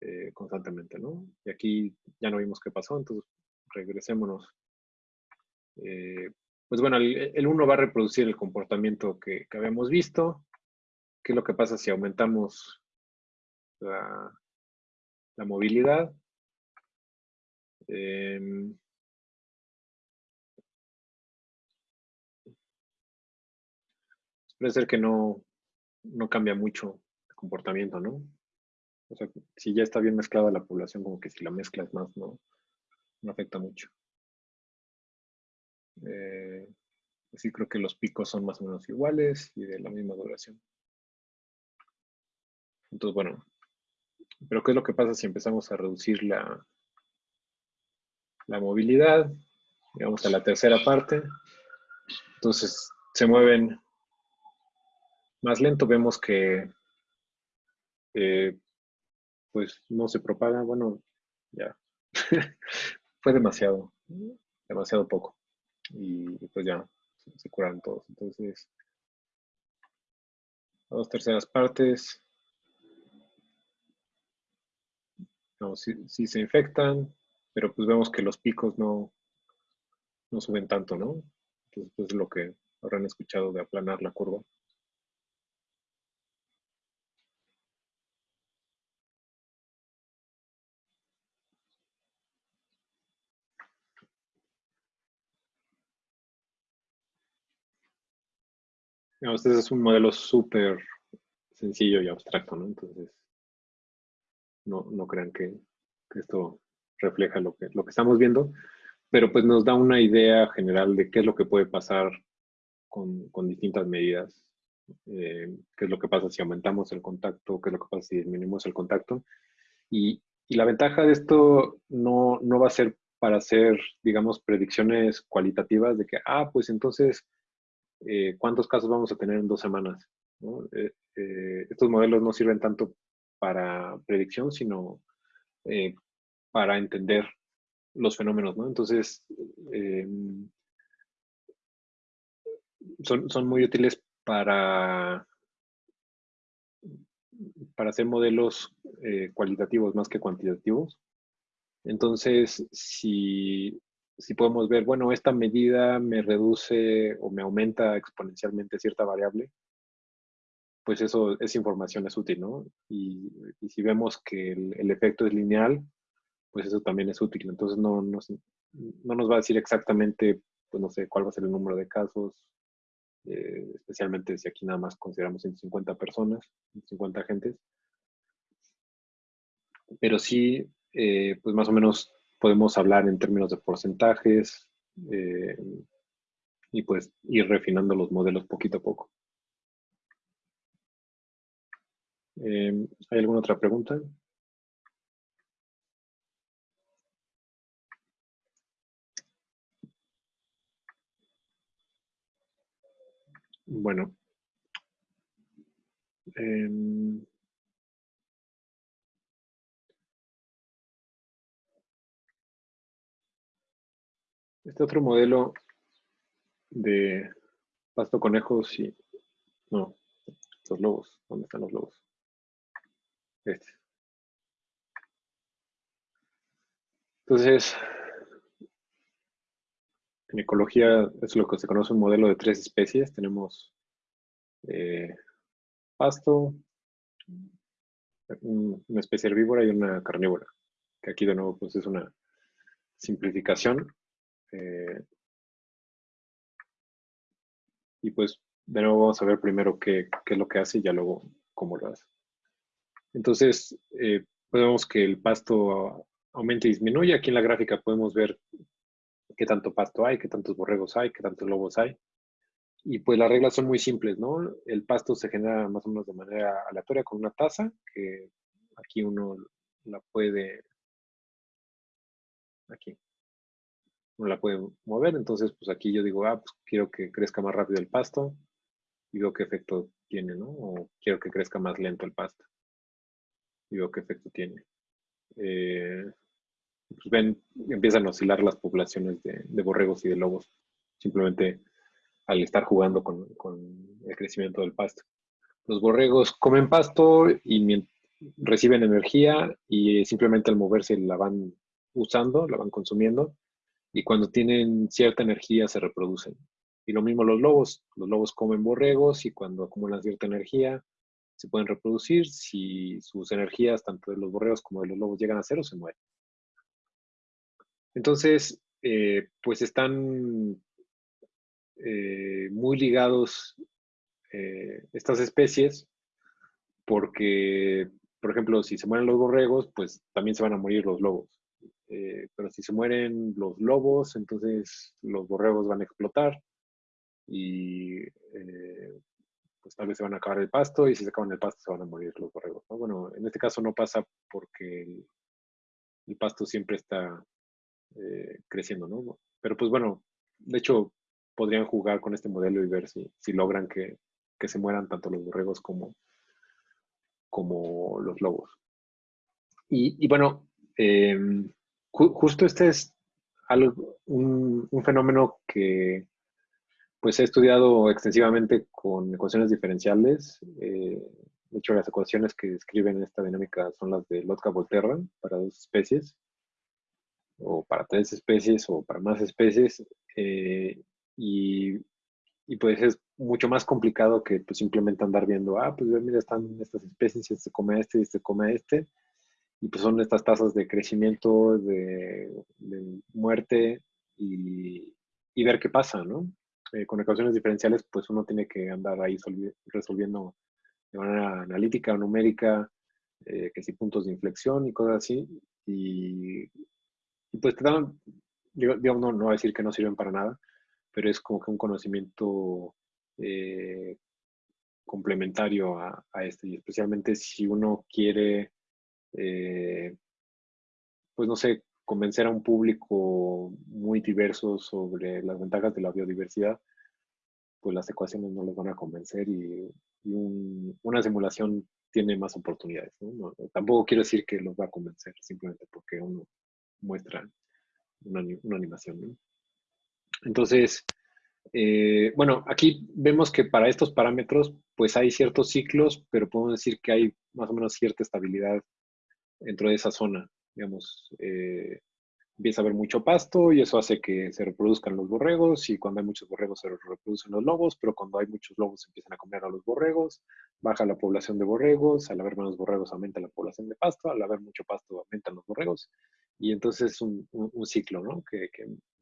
eh, constantemente, ¿no? Y aquí ya no vimos qué pasó, entonces regresémonos. Eh, pues bueno, el 1 va a reproducir el comportamiento que, habíamos visto. ¿Qué es lo que pasa si aumentamos la, movilidad? Em, Puede ser que no, no cambia mucho el comportamiento, ¿no? O sea, si ya está bien mezclada la población, como que si la mezcla es más, no, no afecta mucho. Eh, sí creo que los picos son más o menos iguales y de la misma duración. Entonces, bueno, pero ¿qué es lo que pasa si empezamos a reducir la, la movilidad? Llegamos a la tercera parte. Entonces, se mueven más lento vemos que eh, pues no se propaga, bueno, ya (laughs) fue demasiado, demasiado poco y pues ya se, curaron todos. Entonces, dos terceras partes, no, se infectan, pero pues vemos que los picos no, no suben tanto, ¿no? Entonces, pues lo que habrán escuchado de aplanar la curva. Este es un modelo súper sencillo y abstracto, ¿no? Entonces, no, no crean que, esto refleja lo que, lo que estamos viendo, pero pues nos da una idea general de qué es lo que puede pasar con, distintas medidas, eh, qué es lo que pasa si aumentamos el contacto, qué es lo que pasa si disminuimos el contacto. Y, la ventaja de esto no, no va a ser para hacer, digamos, predicciones cualitativas de que, ah, pues entonces eh, cuántos casos vamos a tener en dos semanas. Eh, eh, estos modelos no sirven tanto para predicción, sino para entender los fenómenos, ¿no? Entonces, son, muy útiles para, para hacer modelos cualitativos más que cuantitativos. Entonces, si si podemos ver, bueno, esta medida me reduce o me aumenta exponencialmente cierta variable, pues eso, esa información es útil, ¿no? Y, si vemos que el, efecto es lineal, pues eso también es útil. Entonces no, no, no, nos va a decir exactamente, pues no sé, cuál va a ser el número de casos, eh, especialmente si aquí nada más consideramos 150 personas, 150 agentes. Pero sí, eh, pues más o menos podemos hablar en términos de porcentajes eh, y pues ir refinando los modelos poquito a poco. Eh, ¿Hay alguna otra pregunta? Bueno. Em, este otro modelo de pasto conejos y... No, los lobos. ¿Dónde están los lobos? Este. Entonces, en ecología es lo que se conoce un modelo de tres especies. Tenemos eh, pasto, una especie herbívora y una carnívora. Que aquí de nuevo pues es una simplificación. Eh, y pues de nuevo vamos a ver primero qué, es lo que hace y ya luego cómo lo hace. Entonces, eh, podemos que el pasto aumenta y disminuye. Aquí en la gráfica podemos ver qué tanto pasto hay, qué tantos borregos hay, qué tantos lobos hay. Y pues las reglas son muy simples, ¿no? El pasto se genera más o menos de manera aleatoria con una taza, que aquí uno la puede, aquí, uno la puede mover. Entonces, pues aquí yo digo, ah, pues quiero que crezca más rápido el pasto y veo qué efecto tiene, ¿no? O quiero que crezca más lento el pasto y veo qué efecto tiene. Eh, pues ven, empiezan a oscilar las poblaciones de, borregos y de lobos, simplemente al estar jugando con, el crecimiento del pasto. Los borregos comen pasto y reciben energía y simplemente al moverse la van usando, la van consumiendo y cuando tienen cierta energía se reproducen. Y lo mismo los lobos, los lobos comen borregos y cuando acumulan cierta energía se pueden reproducir. Si sus energías, tanto de los borregos como de los lobos, llegan a cero, se mueren. Entonces, eh, pues están eh, muy ligados eh, estas especies porque, por ejemplo, si se mueren los borregos, pues también se van a morir los lobos. Pero si se mueren los lobos, entonces los borregos van a explotar y pues tal vez se van a acabar el pasto y si se acaban el pasto se van a morir los borregos. Bueno, en este caso no pasa porque el pasto siempre está eh, creciendo, ¿no? Pero pues bueno, de hecho, podrían jugar con este modelo y ver si, si logran que, se mueran tanto los borregos como, como los lobos. Y, bueno, justo este es algo, un, fenómeno que pues he estudiado extensivamente con ecuaciones diferenciales. Eh, de hecho, las ecuaciones que describen esta dinámica son las de Lotka-Volterra para dos especies o para tres especies o para más especies. Eh, y, y, pues es mucho más complicado que pues, simplemente andar viendo, ah, pues mira, están estas especies, este come a este este come este. Y pues son estas tasas de crecimiento, de, muerte y, ver qué pasa, ¿no? Eh, con ecuaciones diferenciales, pues uno tiene que andar ahí resolviendo de manera analítica numérica, eh, que si puntos de inflexión y cosas así. Y, pues te dan, digamos, no, no voy a decir que no sirven para nada, pero es como que un conocimiento eh, complementario a, este, y especialmente si uno quiere, eh, pues no sé, convencer a un público muy diverso sobre las ventajas de la biodiversidad, pues las ecuaciones no les van a convencer y, una simulación tiene más oportunidades. tampoco quiero decir que los va a convencer, simplemente porque uno muestra una, animación. Entonces, eh, bueno, aquí vemos que para estos parámetros, pues hay ciertos ciclos, pero podemos decir que hay más o menos cierta estabilidad dentro de esa zona. Digamos, eh, empieza a haber mucho pasto y eso hace que se reproduzcan los borregos y cuando hay muchos borregos se reproducen los lobos, pero cuando hay muchos lobos empiezan a comer a los borregos, baja la población de borregos, al haber menos borregos aumenta la población de pasto, al haber mucho pasto aumentan los borregos y entonces es un, ciclo, ¿no? Que,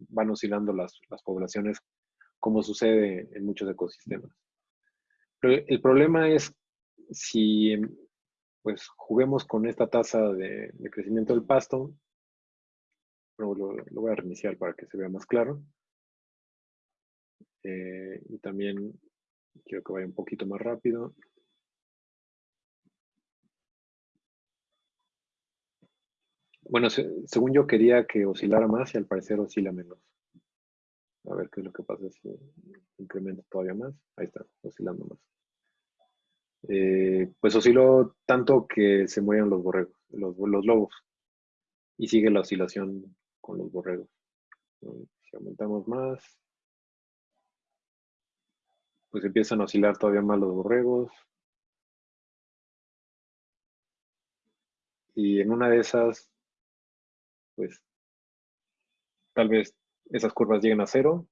van oscilando las, poblaciones como sucede en muchos ecosistemas. Pero el problema es si pues juguemos con esta tasa de, crecimiento del pasto, lo, voy a reiniciar para que se vea más claro. Eh, y también quiero que vaya un poquito más rápido. Bueno, según yo quería que oscilara más y al parecer oscila menos. A ver qué es lo que pasa si incremento todavía más. Ahí está, oscilando más. Eh, pues osciló tanto que se mueran los borregos, los, lobos. Y sigue la oscilación con los borregos. Si aumentamos más, pues empiezan a oscilar todavía más los borregos. Y en una de esas, pues tal vez esas curvas lleguen a cero.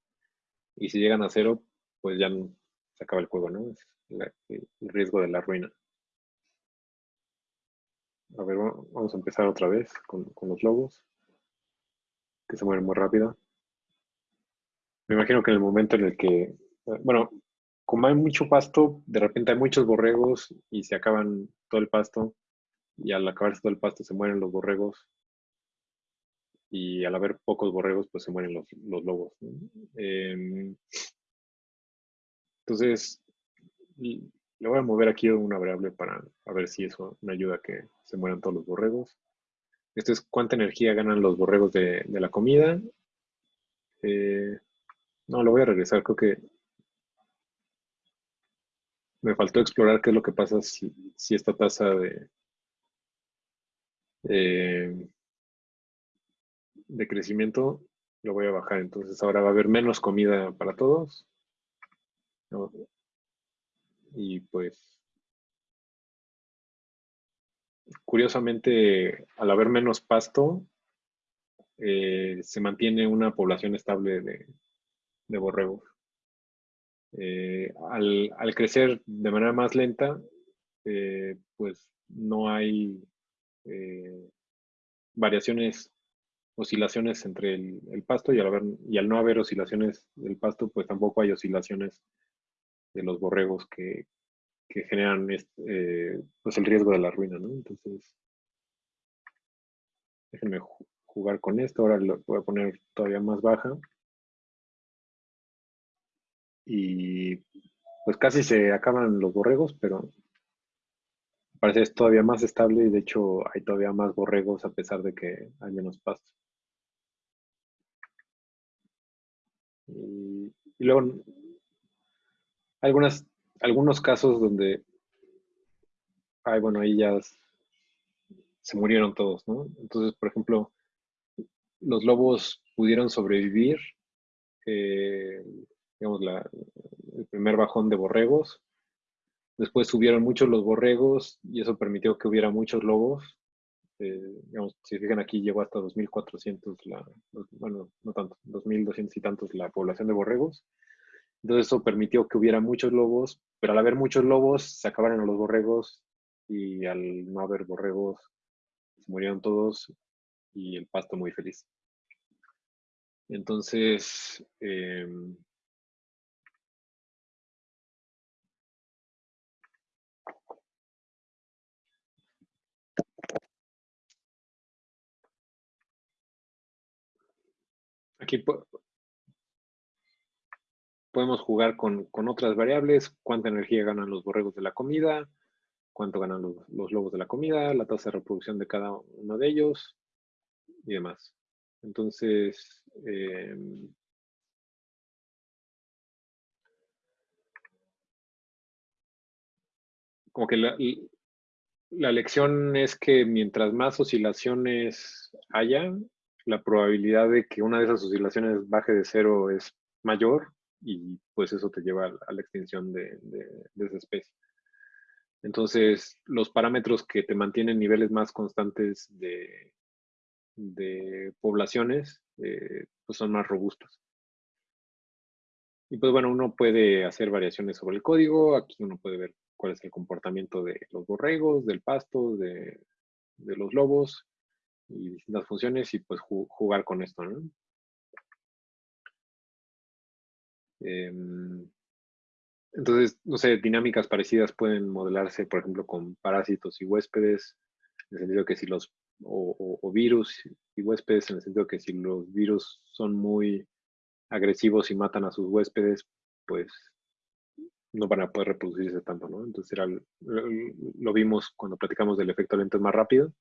Y si llegan a cero, pues ya se acaba el juego, ¿no? El riesgo de la ruina. A ver, vamos a empezar otra vez con, con los lobos, que se mueven muy rápido. Me imagino que en el momento en el que, bueno, como hay mucho pasto, de repente hay muchos borregos y se acaban todo el pasto y al acabarse todo el pasto se mueren los borregos y al haber pocos borregos pues se mueren los, lobos. Em, entonces, le voy a mover aquí una variable para ver si eso me ayuda a que se mueran todos los borregos. Esto es cuánta energía ganan los borregos de, la comida. Eh, no, lo voy a regresar. Creo que me faltó explorar qué es lo que pasa si, esta tasa de, eh, de crecimiento lo voy a bajar. Entonces ahora va a haber menos comida para todos. Y pues, curiosamente, al haber menos pasto, eh, se mantiene una población estable de, de borregos. Eh, al, crecer de manera más lenta, eh, pues no hay variaciones, oscilaciones entre el, pasto y al, haber, y al no haber oscilaciones del pasto, pues tampoco hay oscilaciones de los borregos que, generan pues el riesgo de la ruina, ¿no? Entonces, déjenme jugar con esto, ahora lo voy a poner todavía más baja y pues casi se acaban los borregos, pero parece es todavía más estable y de hecho hay todavía más borregos a pesar de que hay menos pasto. Y, luego algunas, algunos casos donde, ay, bueno, ahí ya se murieron todos, ¿no? Entonces, por ejemplo, los lobos pudieron sobrevivir eh, digamos, el primer bajón de borregos. Después subieron muchos los borregos y eso permitió que hubiera muchos lobos. Eh, digamos, si fijan aquí llegó hasta 2.400, la, bueno, no tanto, 2.200 y tantos la población de borregos. Entonces eso permitió que hubiera muchos lobos, pero al haber muchos lobos se acabaron los borregos y al no haber borregos se murieron todos y el pasto muy feliz. Entonces, eh, Aquí podemos jugar con, otras variables, cuánta energía ganan los borregos de la comida, cuánto ganan los, lobos de la comida, la tasa de reproducción de cada uno de ellos y demás. Entonces, em, como que la, la lección es que mientras más oscilaciones haya, la probabilidad de que una de esas oscilaciones baje de cero es mayor y pues eso te lleva a la extinción de, esa especie. Entonces, los parámetros que te mantienen niveles más constantes de, poblaciones eh, pues son más robustos. Y pues bueno, uno puede hacer variaciones sobre el código. Aquí uno puede ver cuál es el comportamiento de los borregos, del pasto, de, de los lobos y distintas funciones y pues jugar con esto, ¿no? Em, entonces, no sé, dinámicas parecidas pueden modelarse, por ejemplo, con parásitos y huéspedes, en el sentido que si los, o, virus y huéspedes, en el sentido que si los virus son muy agresivos y matan a sus huéspedes, pues no van a poder reproducirse tanto, ¿no? Entonces era, lo, vimos cuando platicamos del efecto lento más rápido,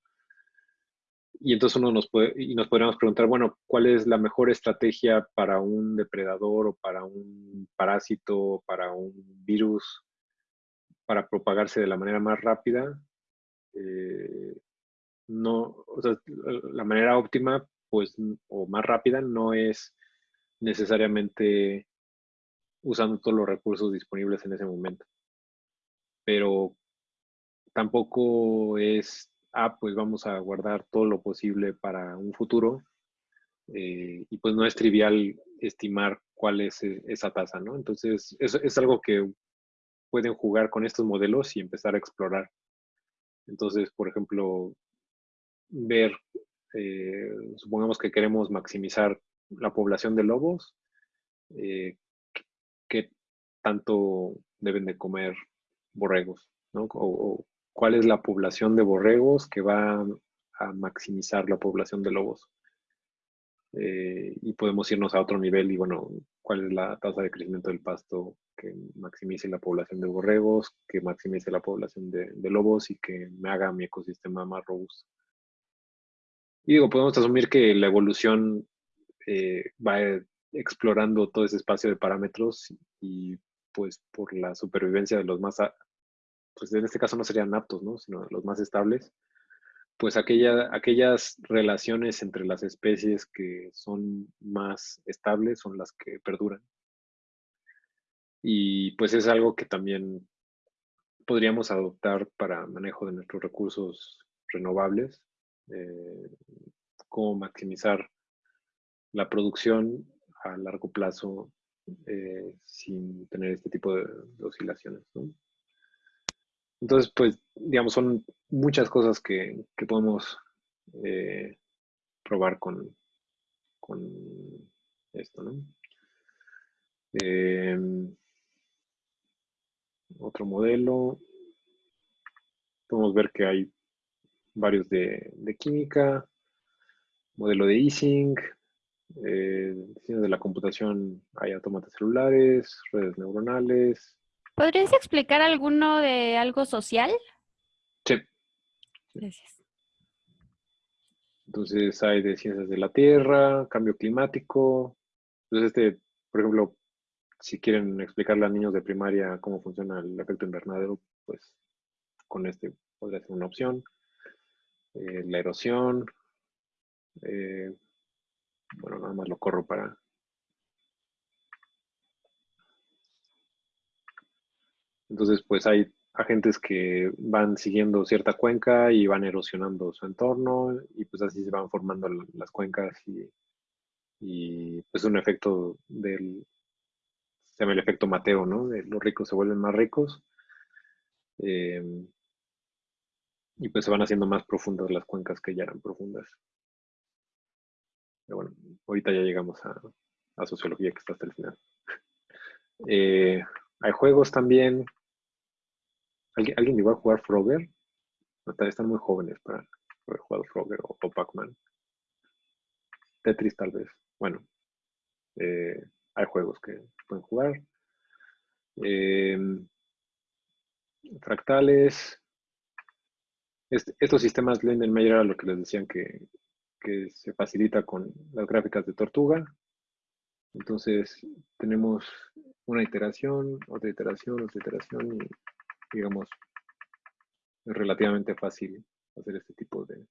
y entonces uno nos puede, y nos podríamos preguntar, bueno, ¿cuál es la mejor estrategia para un depredador o para un parásito, para un virus, para propagarse de la manera más rápida? Eh, no, o sea, la manera óptima, pues, o más rápida no es necesariamente usando todos los recursos disponibles en ese momento. Pero tampoco es, ah, pues vamos a guardar todo lo posible para un futuro. Eh, y pues no es trivial estimar cuál es e, esa tasa, ¿no? Entonces, es, algo que pueden jugar con estos modelos y empezar a explorar. Entonces, por ejemplo, ver, eh, supongamos que queremos maximizar la población de lobos, eh, qué tanto deben de comer borregos, ¿no? Cuál es la población de borregos que va a maximizar la población de lobos. Eh, y podemos irnos a otro nivel y bueno, cuál es la tasa de crecimiento del pasto que maximice la población de borregos, que maximice la población de, lobos y que me haga mi ecosistema más robusto. Y digo, podemos asumir que la evolución eh, va explorando todo ese espacio de parámetros y pues por la supervivencia de los más, pues en este caso no serían aptos, ¿no? sino los más estables, pues aquella, aquellas relaciones entre las especies que son más estables son las que perduran. Y pues es algo que también podríamos adoptar para manejo de nuestros recursos renovables, eh, cómo maximizar la producción a largo plazo eh, sin tener este tipo de, oscilaciones. Entonces, pues, digamos, son muchas cosas que, podemos eh, probar con, con esto, ¿no? Em, otro modelo. Podemos ver que hay varios de, química, modelo de Ising, eh, de la computación, hay autómatas celulares, redes neuronales. ¿Podrías explicar alguno de algo social? Sí. Gracias. Entonces hay de ciencias de la Tierra, cambio climático. Entonces, este, por ejemplo, si quieren explicarle a niños de primaria cómo funciona el efecto invernadero, pues con este podría ser una opción. Eh, la erosión. Eh, bueno, nada más lo corro para... Entonces, pues hay agentes que van siguiendo cierta cuenca y van erosionando su entorno y pues así se van formando las cuencas y, y pues un efecto del, se llama el efecto Mateo, ¿no? Los ricos se vuelven más ricos. Em, y pues se van haciendo más profundas las cuencas que ya eran profundas. Pero bueno, ahorita ya llegamos a, sociología que está hasta el final. (laughs) Eh, hay juegos también. ¿Alguien, ¿Alguien llegó a jugar Frogger? están muy jóvenes para haber jugado Frogger o, Pac-Man. Tetris tal vez. Bueno, eh, hay juegos que pueden jugar. Em, fractales. estos sistemas Lindenmayer era lo que les decían que, se facilita con las gráficas de tortuga. Entonces tenemos una iteración, otra iteración, otra iteración y digamos es relativamente fácil hacer este tipo de,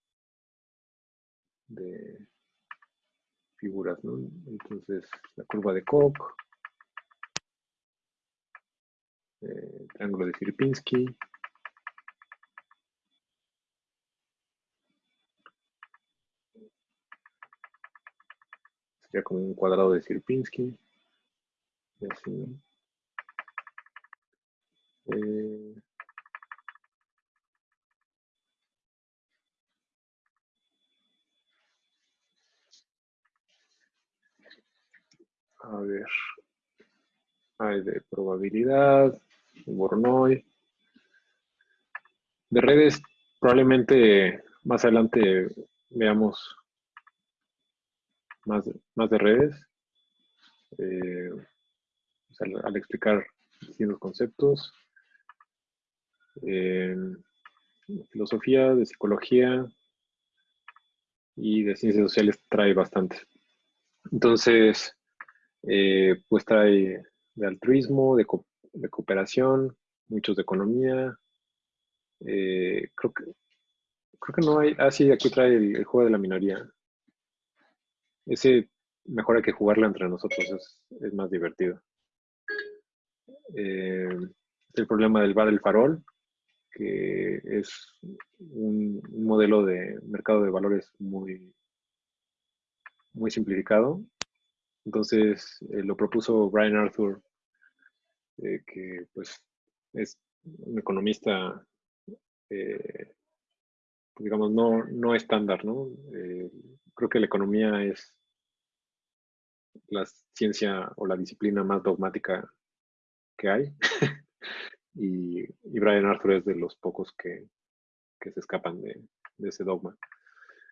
figuras, ¿no? Entonces, la curva de Koch, eh, triángulo de Sierpinski, sería como un cuadrado de Sierpinski, y así. Eh, A ver. Hay de probabilidad, Bornoy. De redes, probablemente más adelante veamos más, más de redes. Eh, al, explicar distintos conceptos. Eh, filosofía, de psicología y de ciencias sociales trae bastante. Entonces, eh, pues trae de altruismo, de, cooperación, muchos de economía. Eh, creo que creo que no hay. Ah, sí, aquí trae el, juego de la minoría. Ese mejor hay que jugarla entre nosotros, es, más divertido. Eh, el problema del bar El Farol, que es un, modelo de mercado de valores muy, muy simplificado. Entonces eh, lo propuso Brian Arthur, eh, que pues es un economista, eh, digamos, no, no estándar, ¿no? creo que la economía es la ciencia o la disciplina más dogmática que hay. (laughs) y, Brian Arthur es de los pocos que, se escapan de, ese dogma.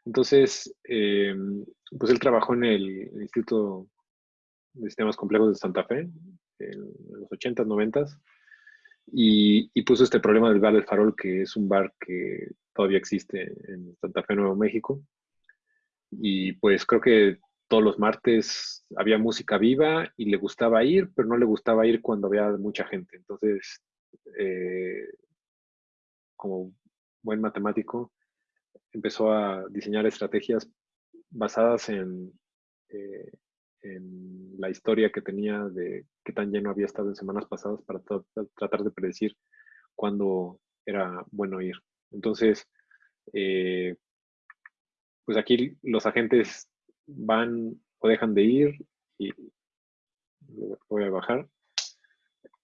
Entonces, eh, pues él trabajó en el Instituto de Sistemas Complejos de Santa Fe en los 80s, 90s y, y puso este problema del bar del farol, que es un bar que todavía existe en Santa Fe, Nuevo México. Y pues creo que todos los martes había música viva y le gustaba ir, pero no le gustaba ir cuando había mucha gente. Entonces, eh, como buen matemático, empezó a diseñar estrategias basadas en, eh, en la historia que tenía de qué tan lleno había estado en semanas pasadas para tratar de predecir cuándo era bueno ir. Entonces, eh, pues aquí los agentes van o dejan de ir y voy a bajar.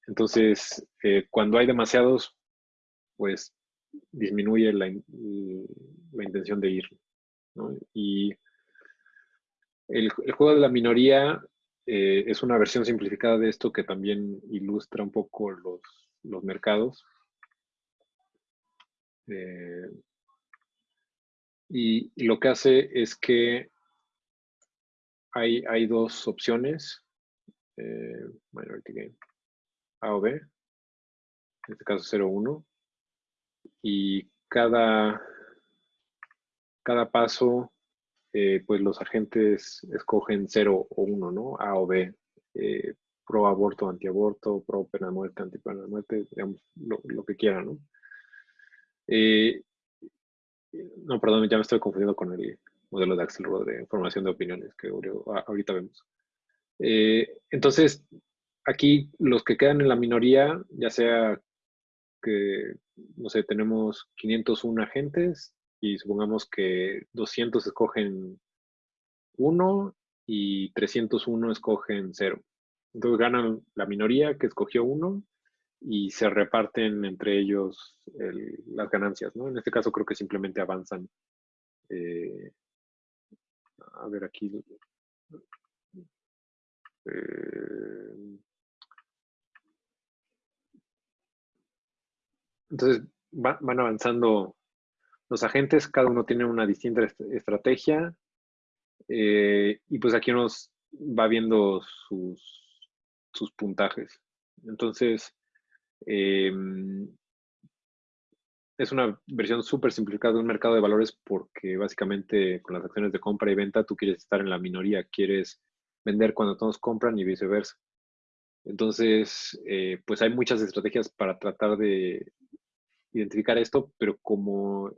Entonces, eh, cuando hay demasiados, pues disminuye la, intención de ir. Y el, juego de la minoría eh, es una versión simplificada de esto que también ilustra un poco los, mercados. Eh, y, lo que hace es que hay, hay dos opciones. Eh, A o B. En este caso 0, Y cada, cada paso, eh, pues los agentes escogen 0 o 1, ¿no? A o B. Eh, pro aborto, antiaborto, pro pena de muerte, anti pena de muerte, digamos, lo, que quieran, ¿no? Eh, no, perdón, ya me estoy confundiendo con el modelo de Axelrod de formación de opiniones que ahorita vemos. Eh, entonces, aquí los que quedan en la minoría, ya sea que, no sé, tenemos 501 agentes y supongamos que 200 escogen 1 y 301 escogen 0. Entonces ganan la minoría que escogió 1 y se reparten entre ellos las ganancias, ¿no? En este caso creo que simplemente avanzan. Eh, a ver aquí. Eh, entonces van avanzando los agentes, cada uno tiene una distinta estrategia eh, y pues aquí nos va viendo sus, sus puntajes. Entonces, Em, es una versión súper simplificada de un mercado de valores porque básicamente con las acciones de compra y venta tú quieres estar en la minoría, quieres vender cuando todos compran y viceversa. Entonces, eh, pues hay muchas estrategias para tratar de identificar esto, pero como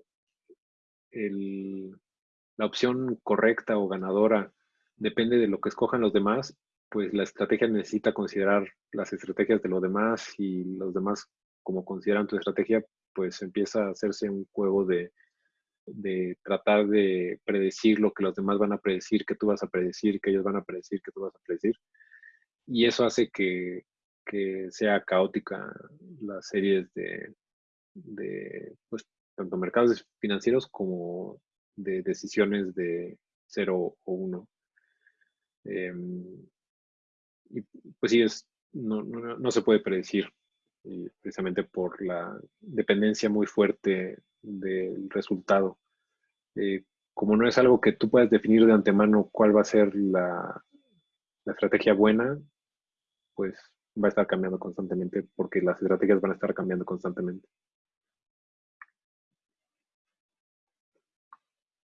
la opción correcta o ganadora depende de lo que escojan los demás, pues la estrategia necesita considerar las estrategias de los demás y los demás, como consideran tu estrategia, pues empieza a hacerse un juego de, tratar de predecir lo que los demás van a predecir, que tú vas a predecir, que ellos van a predecir, que tú vas a predecir. Y eso hace que, sea caótica las series de, de pues, tanto mercados financieros como de decisiones de cero o uno. Em, y pues sí, es, no, no, se puede predecir precisamente por la dependencia muy fuerte del resultado. Eh, como no es algo que tú puedas definir de antemano cuál va a ser la, la estrategia buena, pues va a estar cambiando constantemente porque las estrategias van a estar cambiando constantemente.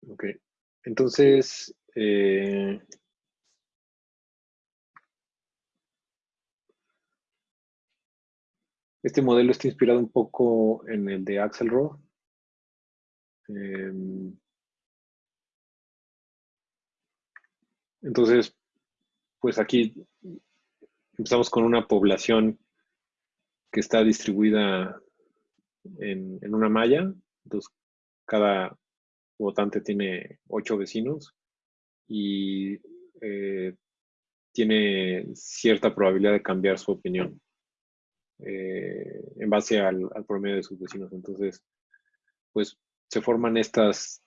Ok, entonces, eh, Este modelo está inspirado un poco en el de Axelrod. Em, entonces, pues aquí empezamos con una población que está distribuida en, una malla. Entonces, cada votante tiene ocho vecinos y eh, tiene cierta probabilidad de cambiar su opinión eh, en base al, promedio de sus vecinos. Entonces, pues se forman estas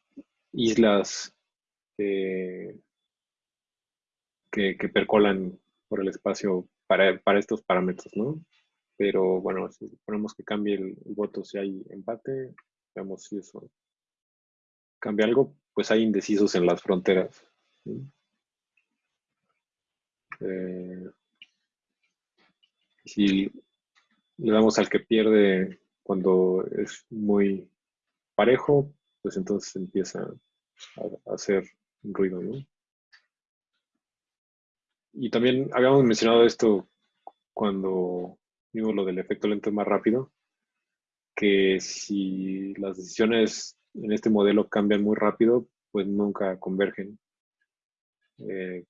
islas que, percolan por el espacio para, estos parámetros, ¿no? Pero bueno, si ponemos que cambie el, voto si hay empate, veamos si eso cambia algo, pues hay indecisos en las fronteras. Eh, si le damos al que pierde cuando es muy parejo, pues entonces empieza a, a hacer ruido, ¿no? Y también habíamos mencionado esto cuando vimos lo del efecto lento más rápido, que si las decisiones en este modelo cambian muy rápido, pues nunca convergen. Eh,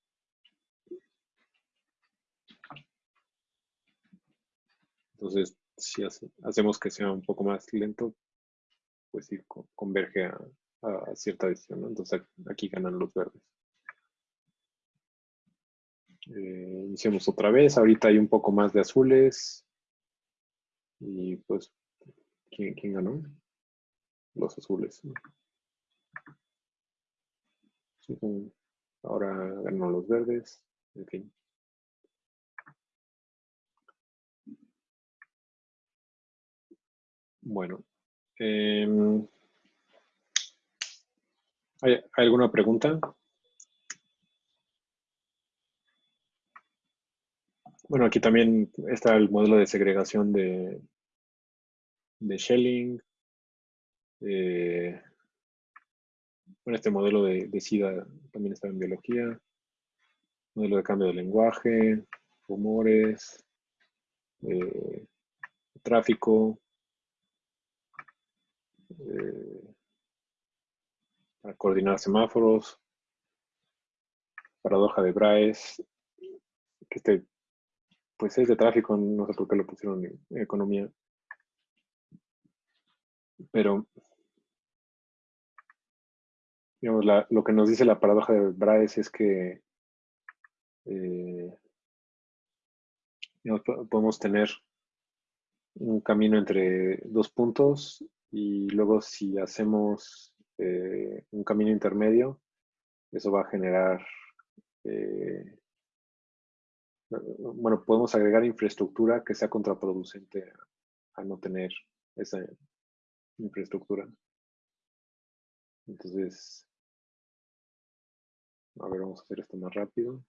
entonces, si hacemos que sea un poco más lento, pues sí converge a, cierta decisión. Entonces aquí ganan los verdes. Eh, iniciamos otra vez. Ahorita hay un poco más de azules. Y pues, ¿quién, ganó? Los azules. ahora ganó los verdes. En fin. Bueno. Em, ¿hay, alguna pregunta? Bueno, aquí también está el modelo de segregación de, de Schelling. Eh, bueno, este modelo de, SIDA también está en biología. Modelo de cambio de lenguaje, rumores, eh, tráfico. Eh, para coordinar semáforos. Paradoja de Braes. Que este pues es de tráfico, no sé por qué lo pusieron en economía. Pero, digamos, lo que nos dice la paradoja de Braes es que eh, podemos tener un camino entre dos puntos y luego si hacemos eh, un camino intermedio, eso va a generar eh, bueno, podemos agregar infraestructura que sea contraproducente a, no tener esa infraestructura. Entonces, a ver, vamos a hacer esto más rápido.